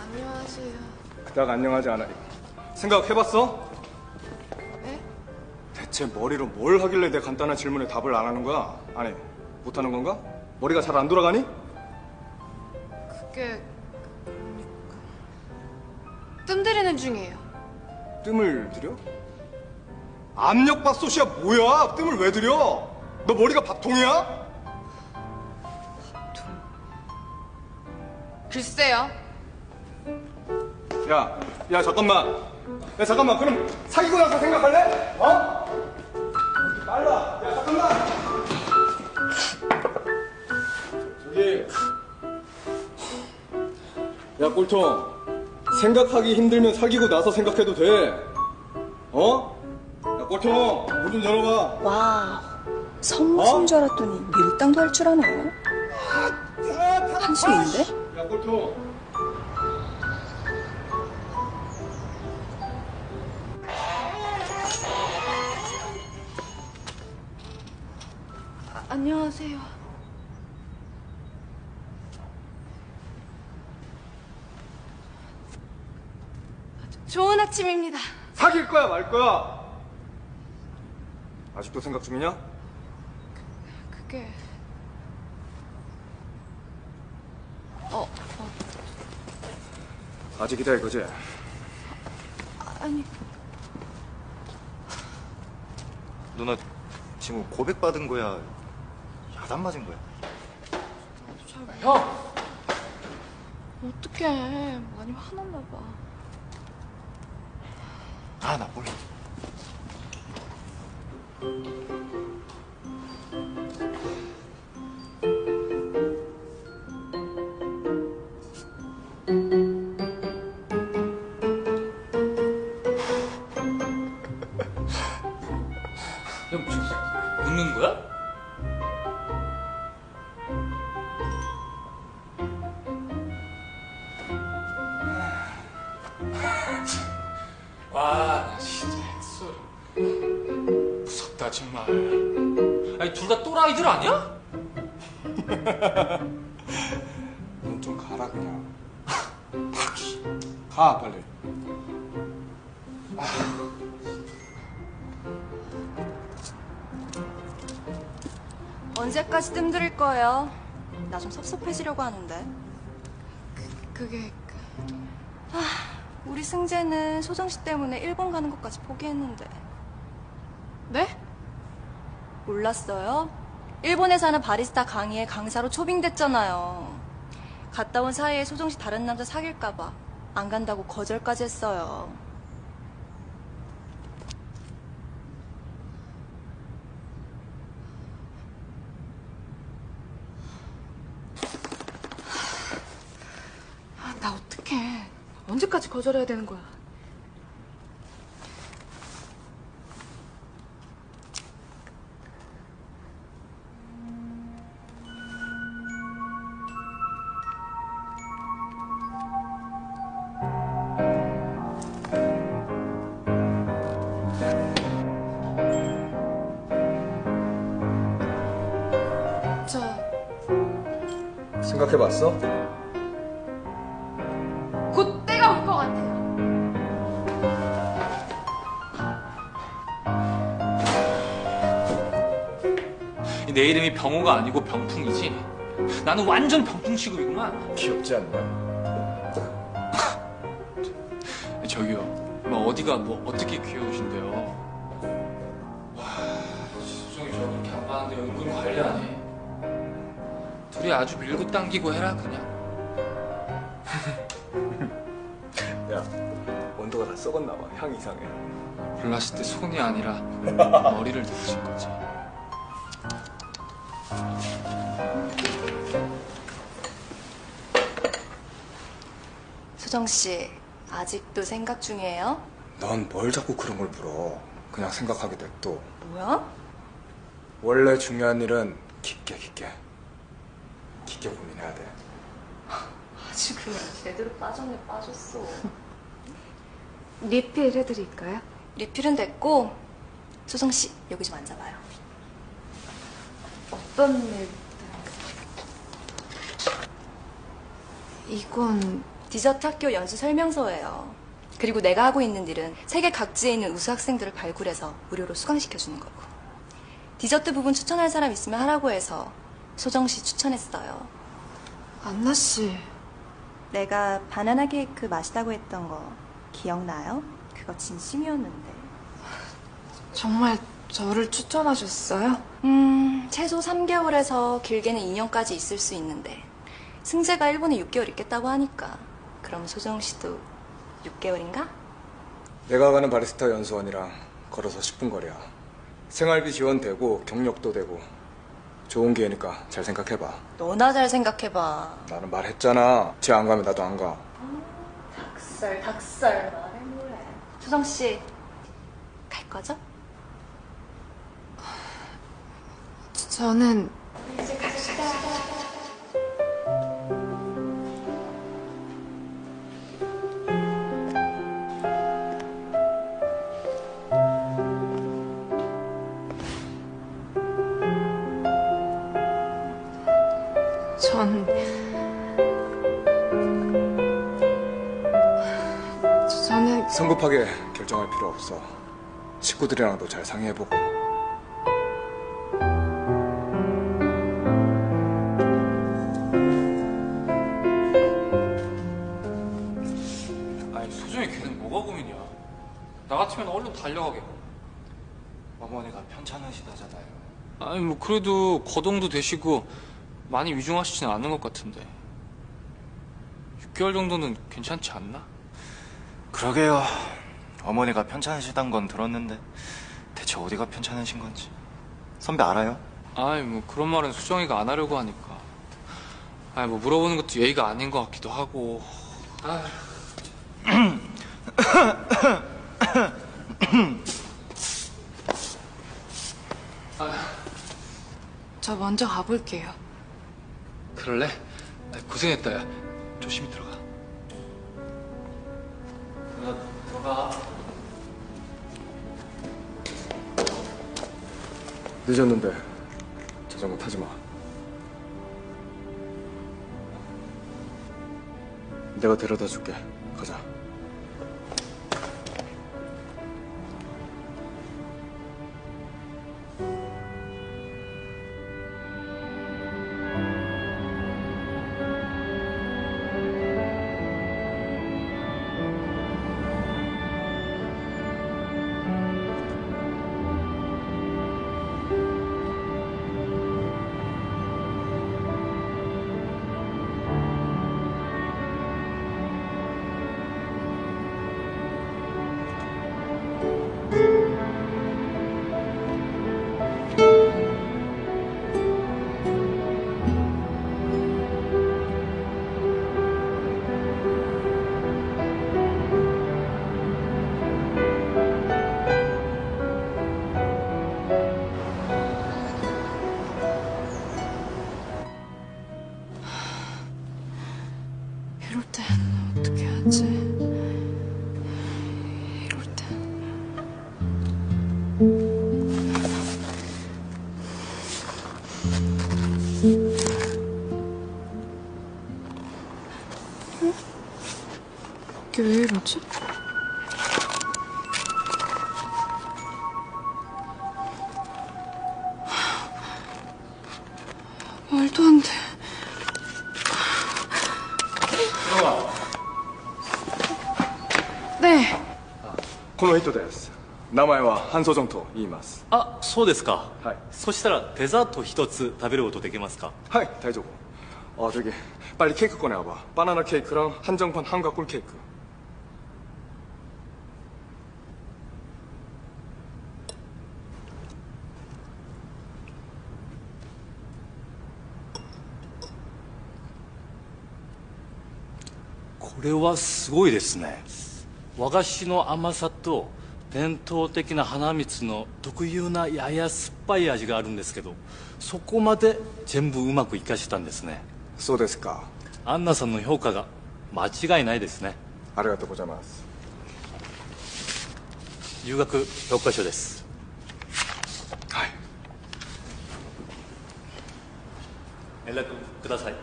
안녕하세요.
그닥 안녕하지 않아. 생각해봤어?
네?
대체 머리로 뭘 하길래 내 간단한 질문에 답을 안 하는 거야? 아니, 못하는 건가? 머리가 잘 안 돌아가니?
그게 뜸 들이는 중이에요.
뜸을 들여? 압력밥 솥이야 뭐야? 뜸을 왜 들여? 너 머리가 밥통이야?
글쎄요.
야, 야 잠깐만. 야 잠깐만. 그럼 사귀고 나서 생각할래? 어? 빨라. 야 잠깐만. 저기. 야 꼴통. 생각하기 힘들면 사귀고 나서 생각해도 돼. 어? 야 꼴통. 문좀 열어봐.
와, 성무신 줄 알았더니 밀당도 할 줄 아네. 한숨인데?
야 꼴통.
아, 안녕하세요. 좋은 아침입니다.
사귈 거야 말 거야? 아직도 생각 중이냐?
그게 어, 어
아직이다 이거지?
아니
누나 지금 고백받은 거야? 야단 맞은 거야?
형 어떡해 많이 화났나 봐.
아, 나 몰라.
Thank you. 또라이들 아니야?
넌 좀 가라 그냥. 가 빨리.
언제까지 뜸들일 거예요? 나 좀 섭섭해지려고 하는데.
그게
우리 승재는 소정 씨 때문에 일본 가는 것까지 포기했는데.
네?
몰랐어요? 일본에 사는 바리스타 강의에 강사로 초빙됐잖아요. 갔다 온 사이에 소정 씨 다른 남자 사귈까봐 안 간다고 거절까지 했어요.
아, 나 어떡해. 언제까지 거절해야 되는 거야?
생각해봤어?
곧 때가 올 것 같아요.
내 이름이 병호가 아니고 병풍이지. 나는 완전 병풍 취급이구만.
귀엽지 않냐?
저기요, 뭐 어디가 뭐 어떻게 귀여우신데요? 아주 밀고 당기고 해라 그냥.
야, 온도가 다 썩었나 봐. 향 이상해.
골랐을 때 손이 아니라 머리를 들으신 거지.
소정 씨, 아직도 생각 중이에요?
넌 뭘 자꾸 그런 걸 물어? 그냥 생각하게 돼 또.
뭐야?
원래 중요한 일은 깊게 깊게 깊게 고민해야 돼.
아주 그냥 제대로 빠졌네 빠졌어.
리필 해드릴까요?
리필은 됐고 소정 씨 여기 좀 앉아봐요.
어떤 일? 이건
디저트 학교 연수 설명서예요. 그리고 내가 하고 있는 일은 세계 각지에 있는 우수 학생들을 발굴해서 무료로 수강시켜주는 거고. 디저트 부분 추천할 사람 있으면 하라고 해서 소정 씨 추천했어요.
안나 씨.
내가 바나나 케이크 맛있다고 했던 거 기억나요? 그거 진심이었는데.
정말 저를 추천하셨어요?
음, 최소 3개월에서 길게는 2년까지 있을 수 있는데 승재가 일본에 6개월 있겠다고 하니까 그럼 소정 씨도 6개월인가?
내가 가는 바리스타 연수원이랑 걸어서 10분 거리야. 생활비 지원되고 경력도 되고 좋은 기회니까 잘 생각해봐.
너나 잘 생각해봐.
나는 말했잖아. 쟤 안 가면 나도 안 가.
닭살, 닭살 말해 뭐해. 소정 씨, 갈 거죠?
저는
이제 갑시다.
전 저는
성급하게 결정할 필요 없어. 식구들이랑도 잘 상의해보고.
아니 소정이 걔는 뭐가 고민이야? 나 같으면 얼른 달려가게.
어머니가 편찮으시다잖아요.
아니 뭐 그래도 거동도 되시고 많이 위중하시진 않은 것 같은데 6개월 정도는 괜찮지 않나?
그러게요. 어머니가 편찮으시단 건 들었는데 대체 어디가 편찮으신 건지 선배 알아요?
아니 뭐 그런 말은 수정이가 안 하려고 하니까 아니 뭐 물어보는 것도 예의가 아닌 것 같기도 하고 아휴.
저 먼저 가볼게요.
그럴래? 아, 고생했다. 야. 조심히 들어가. 누나, 들어가.
늦었는데 자전거 타지 마. 내가 데려다 줄게. 가자.
왜 이러지? 말도 안 돼. 네.
この人です。名前は半蔵ジョンと言います。
あそうですか
はい
そしたらデザート一つ食べることできますか
はい、大丈夫. 어, 저기 빨리 케이크 꺼내와봐. 바나나 케이크랑 한정판 한가꿀 케이크.
れはすごいですね和菓子の甘さと伝統的な花蜜の特有なやや酸っぱい味があるんですけどそこまで全部うまくいかしたんですね
そうですか。
アンナさんの評価が間違いないですね
ありがとうございます。
留学評価書です
はい。
連絡ください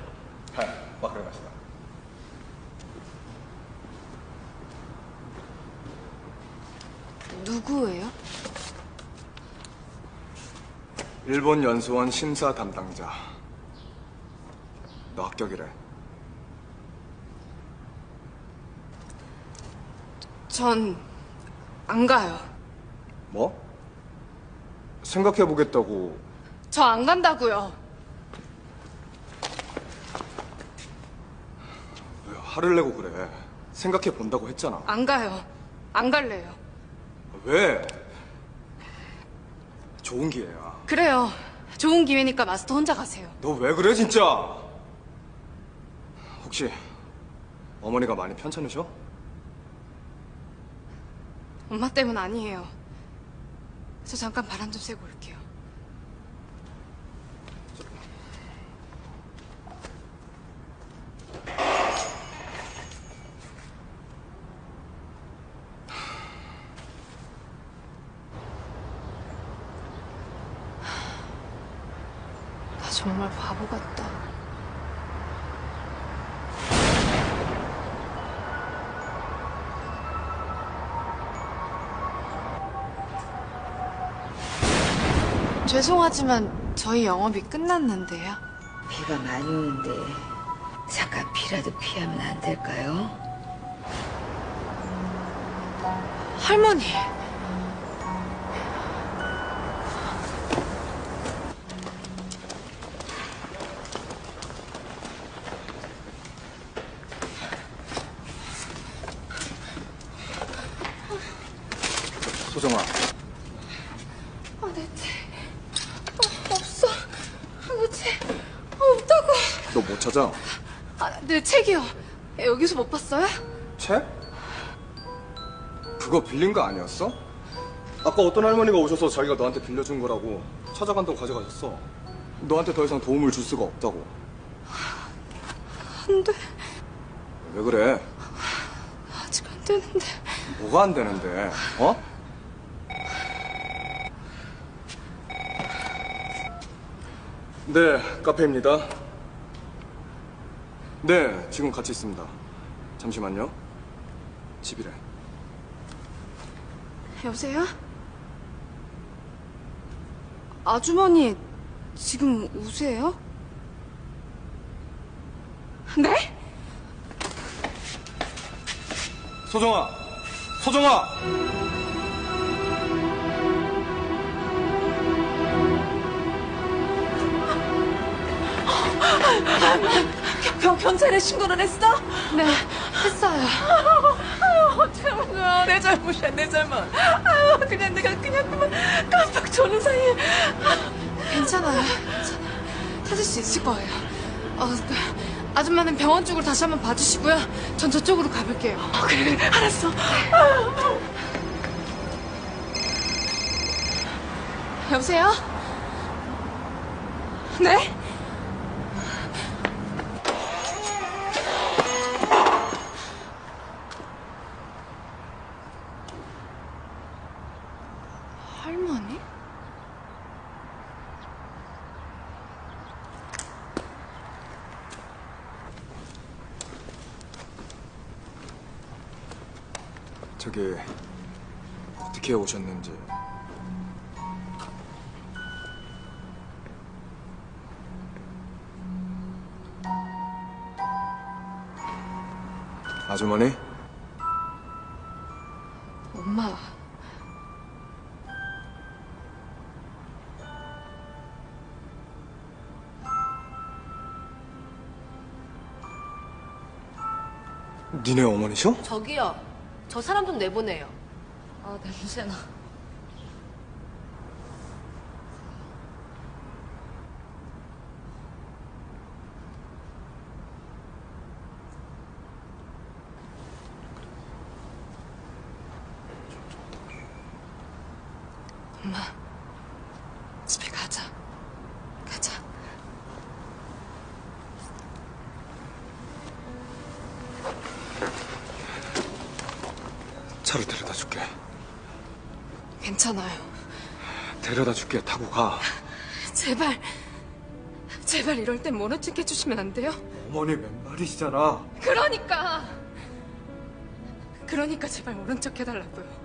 はい、わかりました。
누구예요?
일본 연수원 심사 담당자. 너 합격이래.
전 안 가요.
뭐? 생각해 보겠다고.
저 안 간다고요.
왜 화를 내고 그래. 생각해 본다고 했잖아.
안 가요. 안 갈래요.
왜? 좋은 기회야.
그래요. 좋은 기회니까 마스터 혼자 가세요.
너 왜 그래 진짜? 혹시 어머니가 많이 편찮으셔?
엄마 때문 아니에요. 저 잠깐 바람 좀 쐬고 올게요. 나 정말 바보 같다. 죄송하지만 저희 영업이 끝났는데요.
비가 많이 오는데 잠깐 비라도 피하면 안 될까요?
할머니.
소정아,
아, 내 책. 어, 없어. 아, 내 책. 어, 없다고.
너 못 찾아?
책이요. 여기서 못 봤어요?
책? 그거 빌린 거 아니었어? 아까 어떤 할머니가 오셔서 자기가 너한테 빌려준 거라고 찾아간다고 가져가셨어. 너한테 더 이상 도움을 줄 수가 없다고.
안 돼.
왜 그래?
아직 안 되는데.
뭐가 안 되는데? 어? 네, 카페입니다. 네, 지금 같이 있습니다. 잠시만요. 집이래.
여보세요? 아주머니, 지금 우세요? 네?
소정아! 소정아!
경, 경찰에 신고를 했어?
네, 했어요.
아유, 참, 내 잘못이야, 내 잘못. 아유, 그냥 내가 그냥 그만 깜빡 조는 사이에.
괜찮아요. 찾을 수 있을 거예요. 어, 그, 아줌마는 병원 쪽으로 다시 한번 봐주시고요. 전 저쪽으로 가볼게요.
그래, 알았어.
여보세요? 네? 할머니?
저기 어떻게 오셨는지 아주머니
엄마.
니네 어머니셔?
저기요. 저 사람 좀 내보내요. 아, 냄새나.
엄마. 집에 가자. 가자.
차를 데려다 줄게
괜찮아요.
데려다 줄게 타고 가
제발. 제발 이럴 땐 모른 척 해주시면 안 돼요?
어머니 맨말이시잖아
그러니까. 그러니까 제발 모른 척 해달라고요.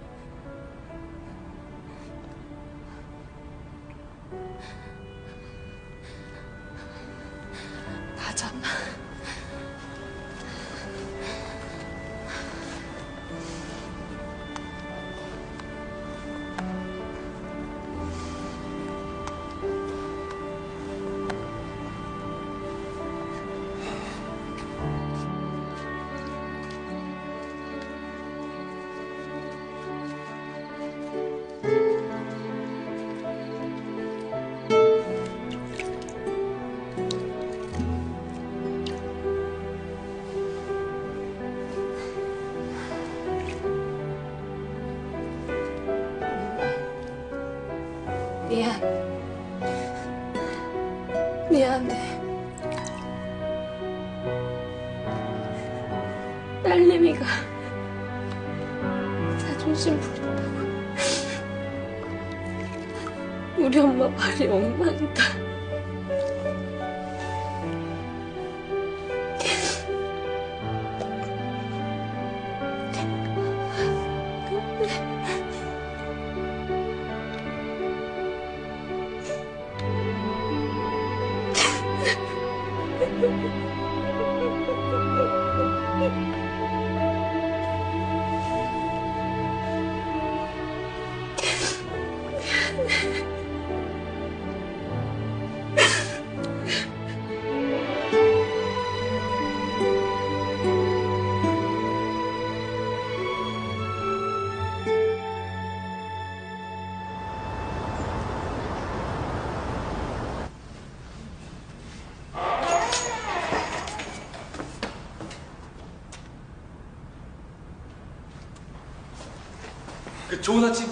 그 좋은 아침.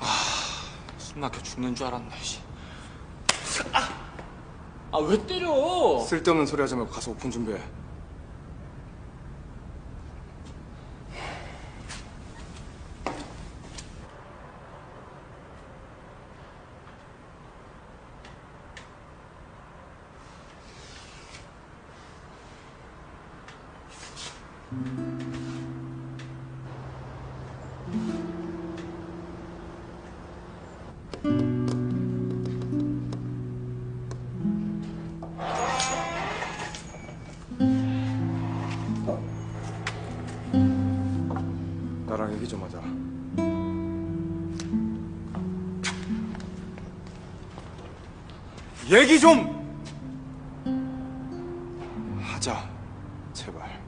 아, 숨 막혀 죽는 줄 알았네. 씨. 아, 왜 때려?
쓸데없는 소리 하지 말고 가서 오픈 준비해 얘기 좀 하자. 제발.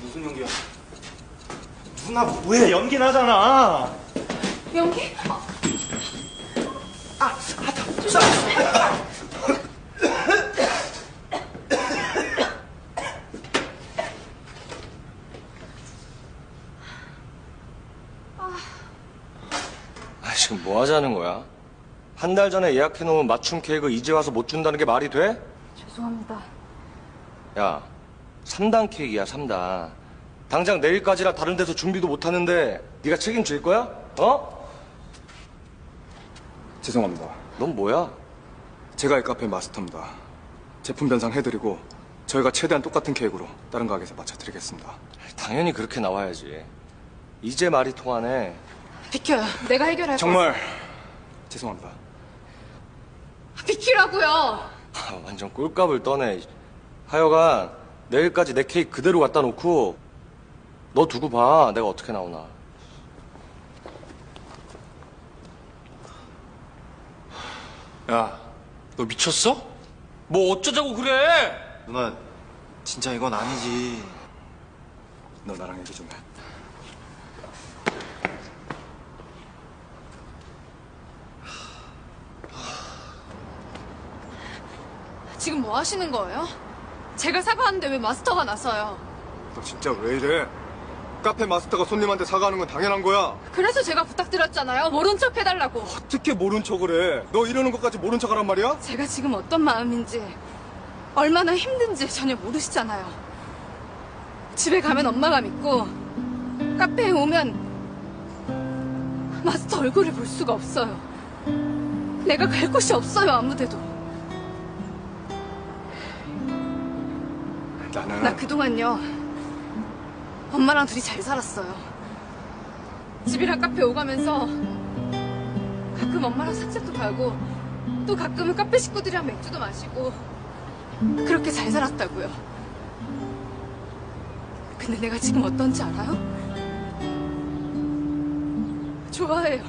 무슨 연기야? 누나 뭐해? 연기 나잖아.
연기?
아,
아, 지금 뭐 하자는 거야? 한 달 전에 예약해놓은 맞춤 케이크 이제 와서 못 준다는 게 말이 돼?
죄송합니다.
야, 3단 케이크야, 3단. 당장 내일까지라 다른 데서 준비도 못 하는데 네가 책임질 거야? 어?
죄송합니다.
넌 뭐야?
제가 이 카페 마스터입니다. 제품 변상 해드리고 저희가 최대한 똑같은 계획으로 다른 가게에서 맞춰드리겠습니다.
당연히 그렇게 나와야지. 이제 말이 통하네.
비켜요. 내가 해결할
정말 죄송합니다.
비키라고요.
아, 완전 꿀값을 떠네. 하여간 내일까지 내 케이크 그대로 갖다 놓고 너 두고 봐. 내가 어떻게 나오나.
야, 너 미쳤어? 뭐 어쩌자고 그래?
누나 진짜 이건 아니지.
너 나랑 얘기 좀 해.
지금 뭐 하시는 거예요? 제가 사과하는데 왜 마스터가 나서요?
너 진짜 왜 이래? 카페 마스터가 손님한테 사과하는 건 당연한 거야.
그래서 제가 부탁드렸잖아요. 모른 척 해달라고.
어떻게 모른 척을 해? 너 이러는 것까지 모른 척 하란 말이야?
제가 지금 어떤 마음인지 얼마나 힘든지 전혀 모르시잖아요. 집에 가면 엄마가 믿고 카페에 오면 마스터 얼굴을 볼 수가 없어요. 내가 갈 곳이 없어요 아무데도.
나는
나 그동안요 엄마랑 둘이 잘 살았어요. 집이랑 카페 오가면서 가끔 엄마랑 산책도 가고 또 가끔은 카페 식구들이랑 맥주도 마시고 그렇게 잘 살았다고요. 근데 내가 지금 어떤지 알아요? 좋아해요.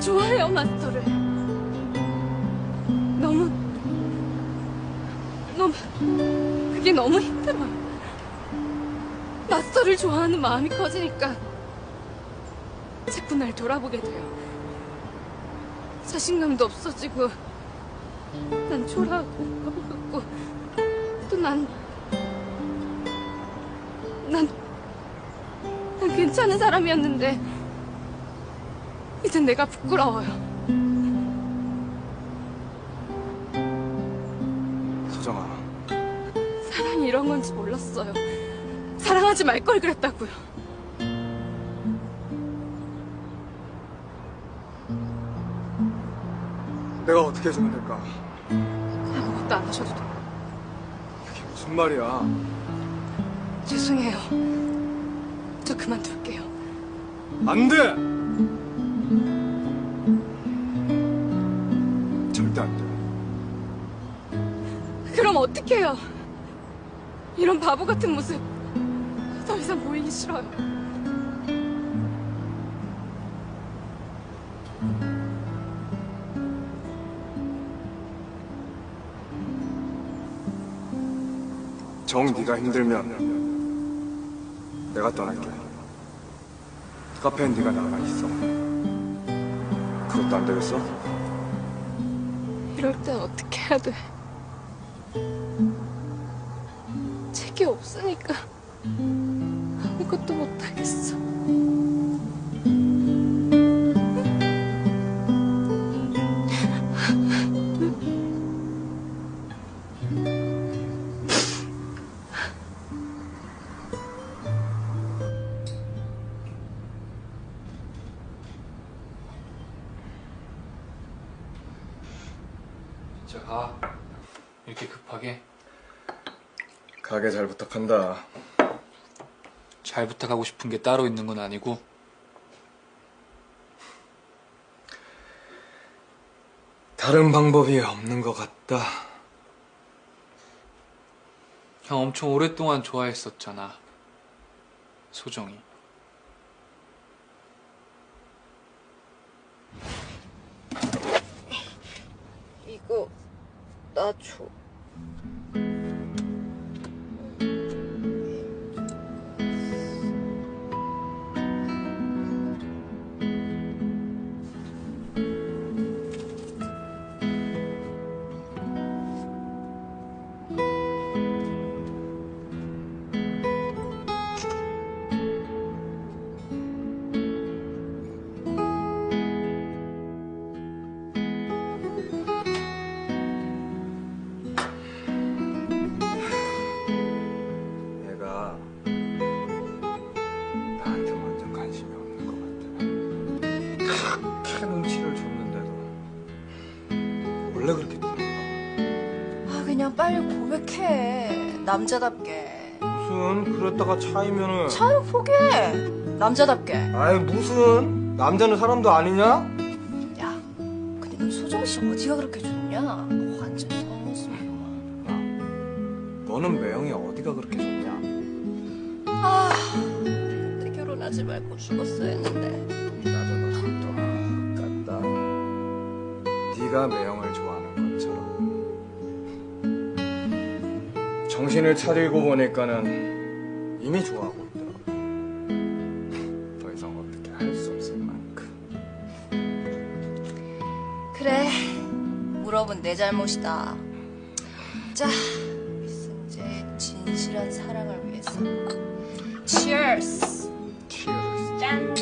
좋아해요 마스터를. 너무 너무 그게 너무 힘들어요. 마스터를 좋아하는 마음이 커지니까 자꾸 날 돌아보게 돼요. 자신감도 없어지고 난 초라하고 같고 또 난 난, 난 괜찮은 사람이었는데 이젠 내가 부끄러워요. 몰랐어요. 사랑하지 말 걸 그랬다고요.
내가 어떻게 해주면 될까?
아무것도 안 하셔도 돼요.
그게 무슨 말이야?
죄송해요. 저 그만둘게요.
안 돼! 절대 안 돼.
그럼 어떡해요? 이런 바보 같은 모습 더 이상 보이기 싫어요.
정 네가 힘들면 내가 떠날게. 카페엔 네가 나가 있어. 그것도 안 되겠어?
이럴 땐 어떻게 해야 돼? 아무것도 못하겠어.
자, 가. 이렇게 급하게
가게 잘 부탁한다.
잘 부탁하고 싶은 게 따로 있는 건 아니고
다른 방법이 없는 것 같다.
형 엄청 오랫동안 좋아했었잖아. 소정이.
이거 나 줘.
남자답게.
무슨 그랬다가 차이면은.
차를 포기해. 남자답게.
아이 무슨? 남자는 사람도 아니냐?
근데 넌 소정 씨 어디가 그렇게 좋냐? 완전 속모습이구만
너는 매형이 어디가 그렇게 좋냐?
아 그때 결혼하지 말고 죽었어야 했는데.
나도 똑같다. 네가 매형을 좋아 정신을 차리고 보니까는 이미 좋아하고 있더라. 더 이상 어떻게 할 수 없을 만큼.
그래 물어본 내 잘못이다. 자 이승재의 진실한 사랑을 위해서. Cheers.
Cheers.
짠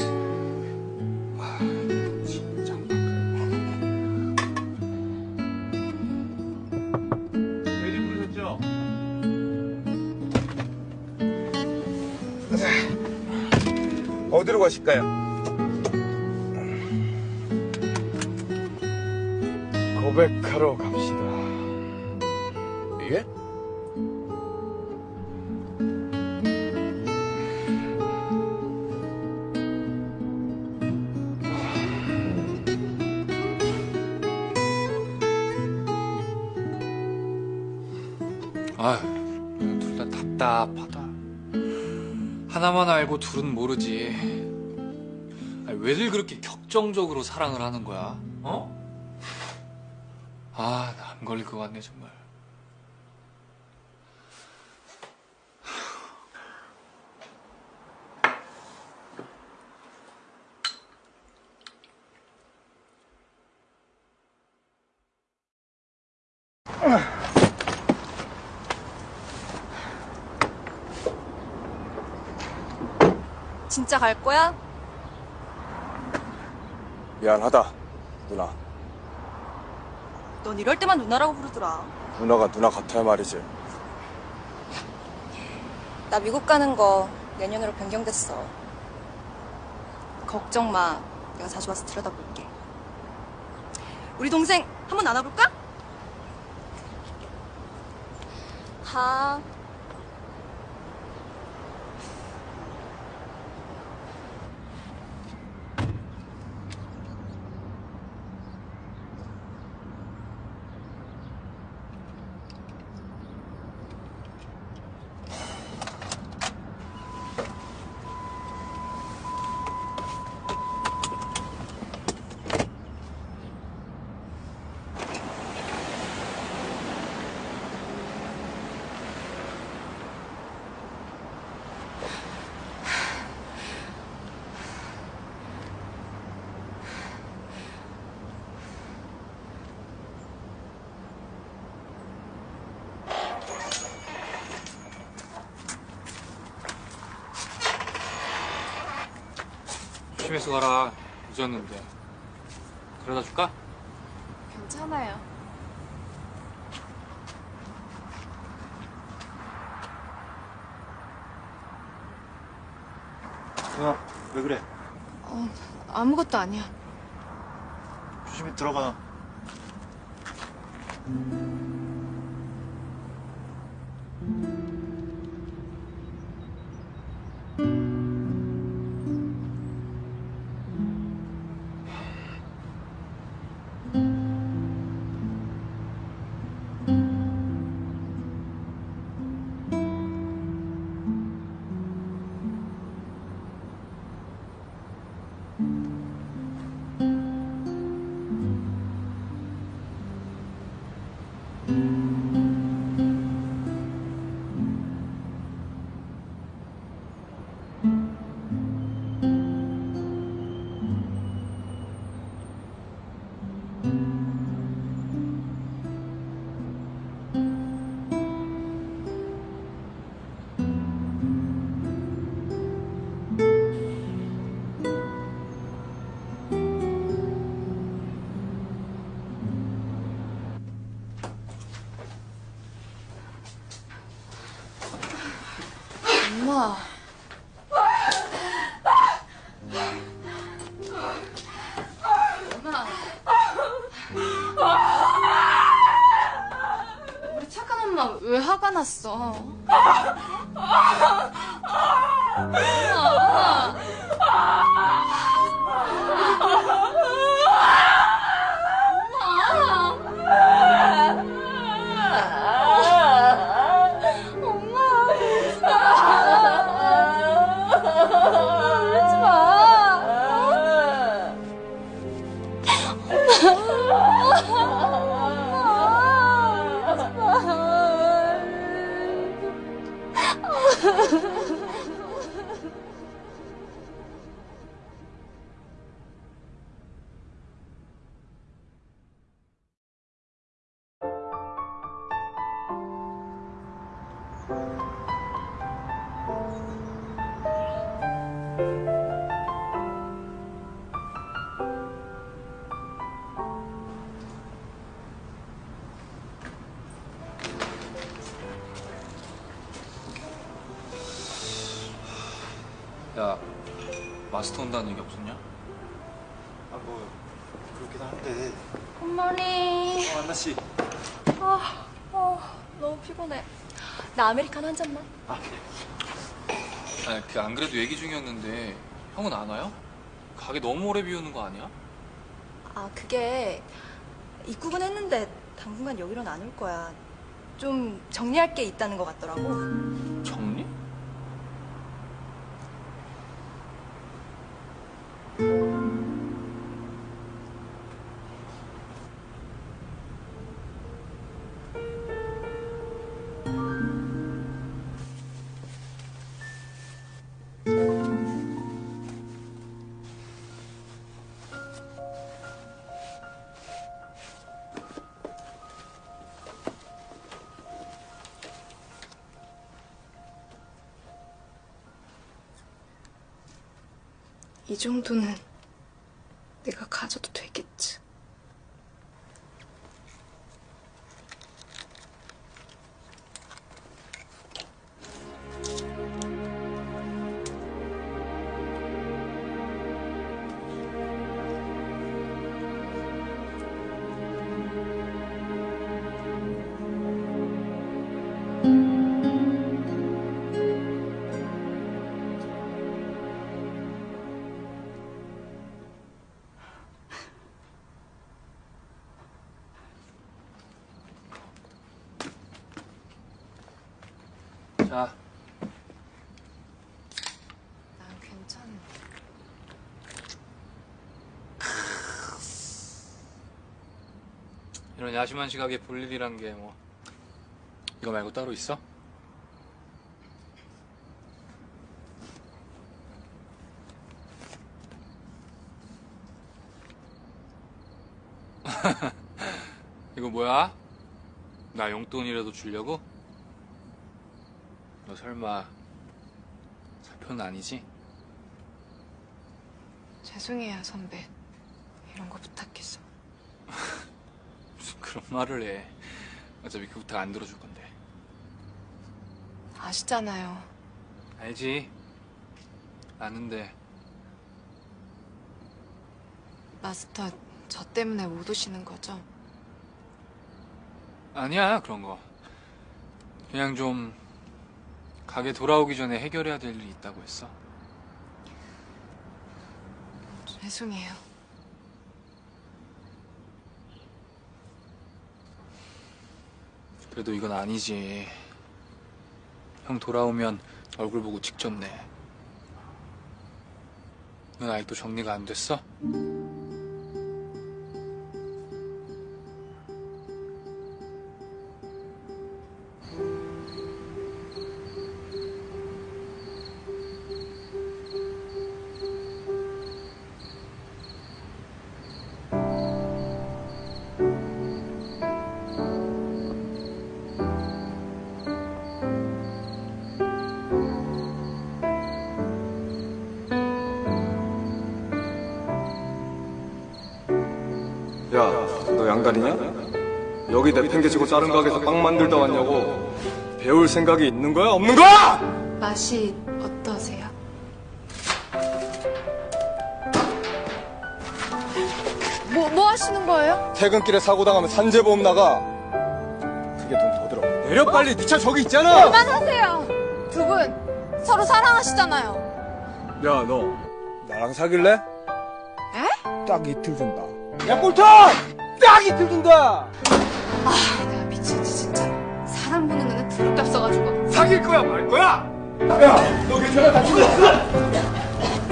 가실까요? 고백하러 갑시다.
예?
아휴, 둘 다 답답하다. 하나만 알고 둘은 모르지. 왜들 그렇게 격정적으로 사랑을 하는 거야? 어? 아, 나 안 걸릴 것 같네, 정말.
진짜 갈 거야?
미안하다, 누나.
넌 이럴 때만 누나라고 부르더라
누나가 누나 같아야 말이지.
나 미국 가는 거 내년으로 변경됐어 걱정 마 내가 자주 와서 들여다볼게 우리 동생 한번 안아볼까? 하
조심해서 가라. 늦었는데. 그러다 줄까?
괜찮아요.
누나 왜 그래?
어, 아무것도 아니야.
조심히 들어가.
마스터 온다는 얘기 없었냐?
아 뭐 그렇긴 한데
굿모닝.
어, 안나 씨
아, 어, 너무 피곤해. 나 아메리카노 한 잔만.
아니 그 안 그래도 얘기 중이었는데 형은 안 와요? 가게 너무 오래 비우는 거 아니야?
아, 그게 입국은 했는데 당분간 여기로는 안 올 거야. 좀 정리할 게 있다는 것 같더라고.
정리?
이 정도는 내가 가져도
이런 야심한 시각에 볼 일이란 게 뭐 이거 말고 따로 있어? 이거 뭐야? 나 용돈이라도 주려고? 너 설마 사표는 아니지?
죄송해요, 선배. 이런 거
그런 말을 해 어차피 그 부탁 안 들어줄 건데
아시잖아요.
알지? 아는데
마스터, 저 때문에 못 오시는 거죠?
아니야 그런 거 그냥 좀 가게 돌아오기 전에 해결해야 될 일이 있다고 했어
죄송해요.
그래도 이건 아니지 형 돌아오면 얼굴 보고 직접 내 넌 아직도 정리가 안 됐어?
내팽개치고 자른 가게에서 빵 만들다 왔냐고. 배울 생각이 있는 거야? 없는 거야?
맛이 어떠세요? 뭐, 뭐 하시는 거예요?
퇴근길에 사고 당하면 산재보험 나가. 그게 돈 더 들어. 내려 빨리 네 차 저기 있잖아.
그만하세요! 두 분 서로 사랑하시잖아요.
야 너 나랑 사귈래?
에?
딱 이틀 준다. 야 꼴턴! 딱 이틀 준다.
아,
사귈 거야 말 거야? 야, 너 괜찮아? 나 죽었어.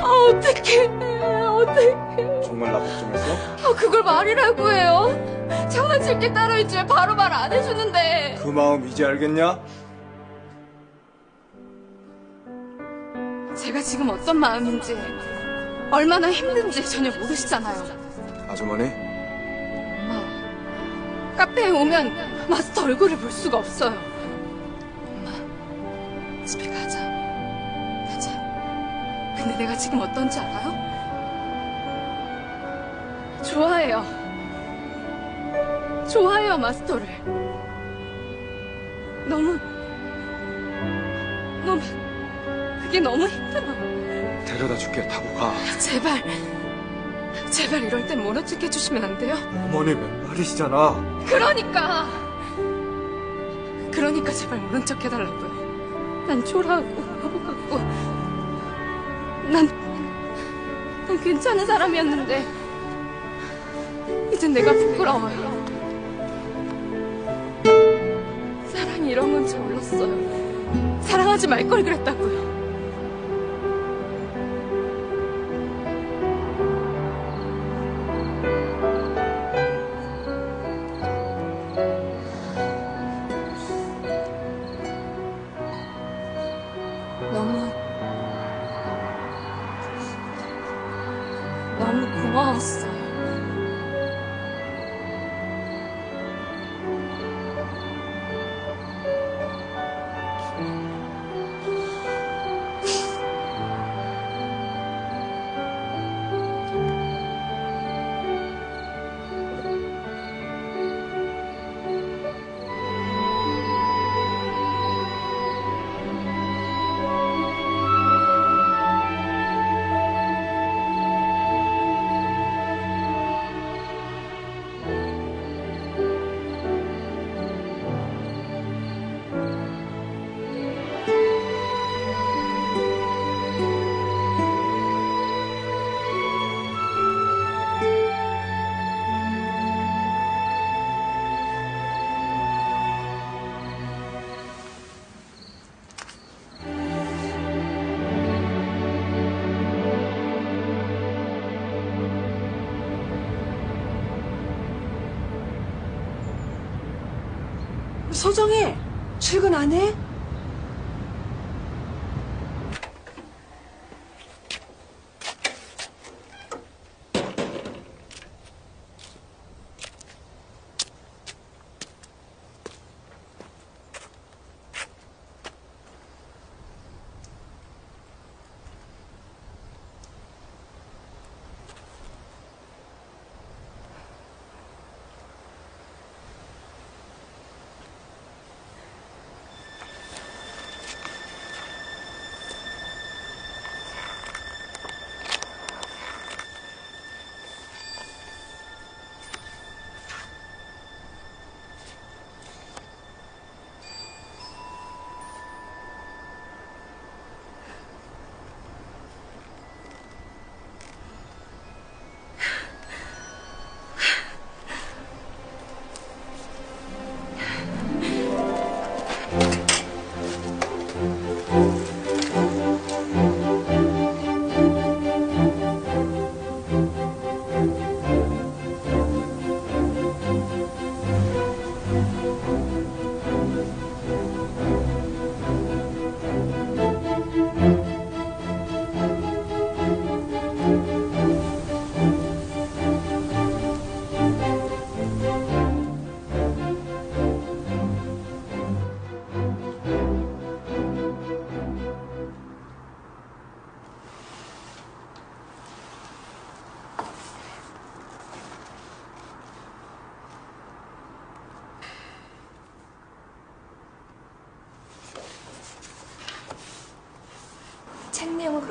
아, 어떡해. 어떡해.
정말 나 걱정했어?
아, 그걸 말이라고 해요? 장난칠 게 따로 있지 왜 바로 말 안 해주는데.
그 마음 이제 알겠냐?
제가 지금 어떤 마음인지, 얼마나 힘든지 전혀 모르시잖아요.
아주머니,
카페에 오면 마스터 얼굴을 볼 수가 없어요. 엄마, 집에 가자. 가자. 근데 내가 지금 어떤지 알아요? 좋아해요. 좋아해요, 마스터를. 너무, 너무, 그게 너무 힘들어요.
데려다 줄게. 타고 가.
제발, 제발 이럴 땐 모른 척 해주시면 안 돼요?
어머니 맨말이시잖아.
그러니까. 그러니까 제발 모른 척 해달라고요. 난 초라하고 바보 같고. 난, 난 괜찮은 사람이었는데. 이젠 내가 부끄러워요. 사랑이 이런 건지 몰랐어요. 사랑하지 말 걸 그랬다고요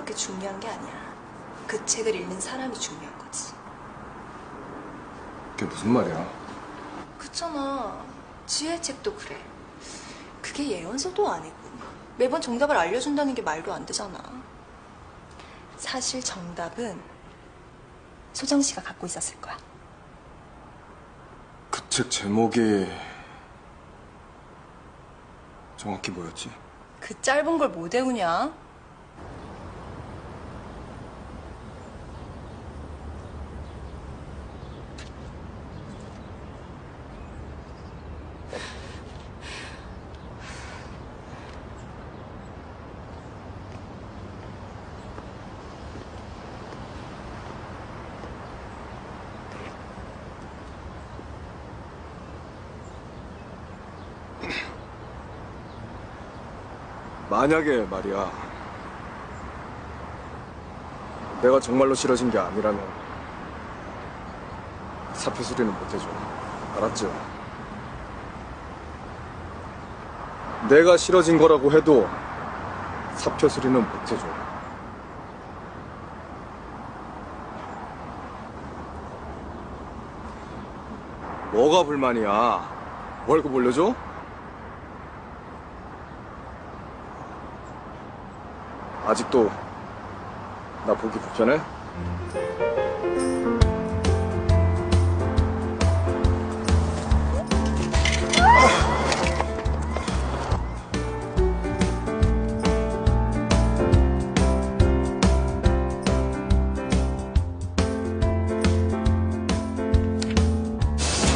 그렇게 중요한 게 아니야. 그 책을 읽는 사람이 중요한 거지.
그게 무슨 말이야?
그렇잖아. 지혜 책도 그래. 그게 예언서도 아니고 매번 정답을 알려준다는 게 말도 안 되잖아. 사실 정답은 소정 씨가 갖고 있었을 거야.
그 책 제목이 정확히 뭐였지?
그 짧은 걸 못 외우냐?
만약에 말이야. 내가 정말로 싫어진 게 아니라면 사표 수리는 못 해줘. 알았죠? 내가 싫어진 거라고 해도 사표 수리는 못 해줘. 뭐가 불만이야? 월급 올려줘? 아직도 나 보기 불편해?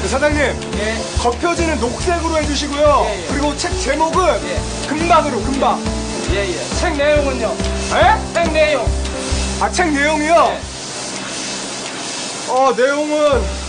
그 사장님, 겉표지는 녹색으로 해주시고요. 그리고 책 제목은 금방으로 금방.
예예. 책 내용은요?
에?
책 내용.
아, 책 내용이요? 어, 내용은.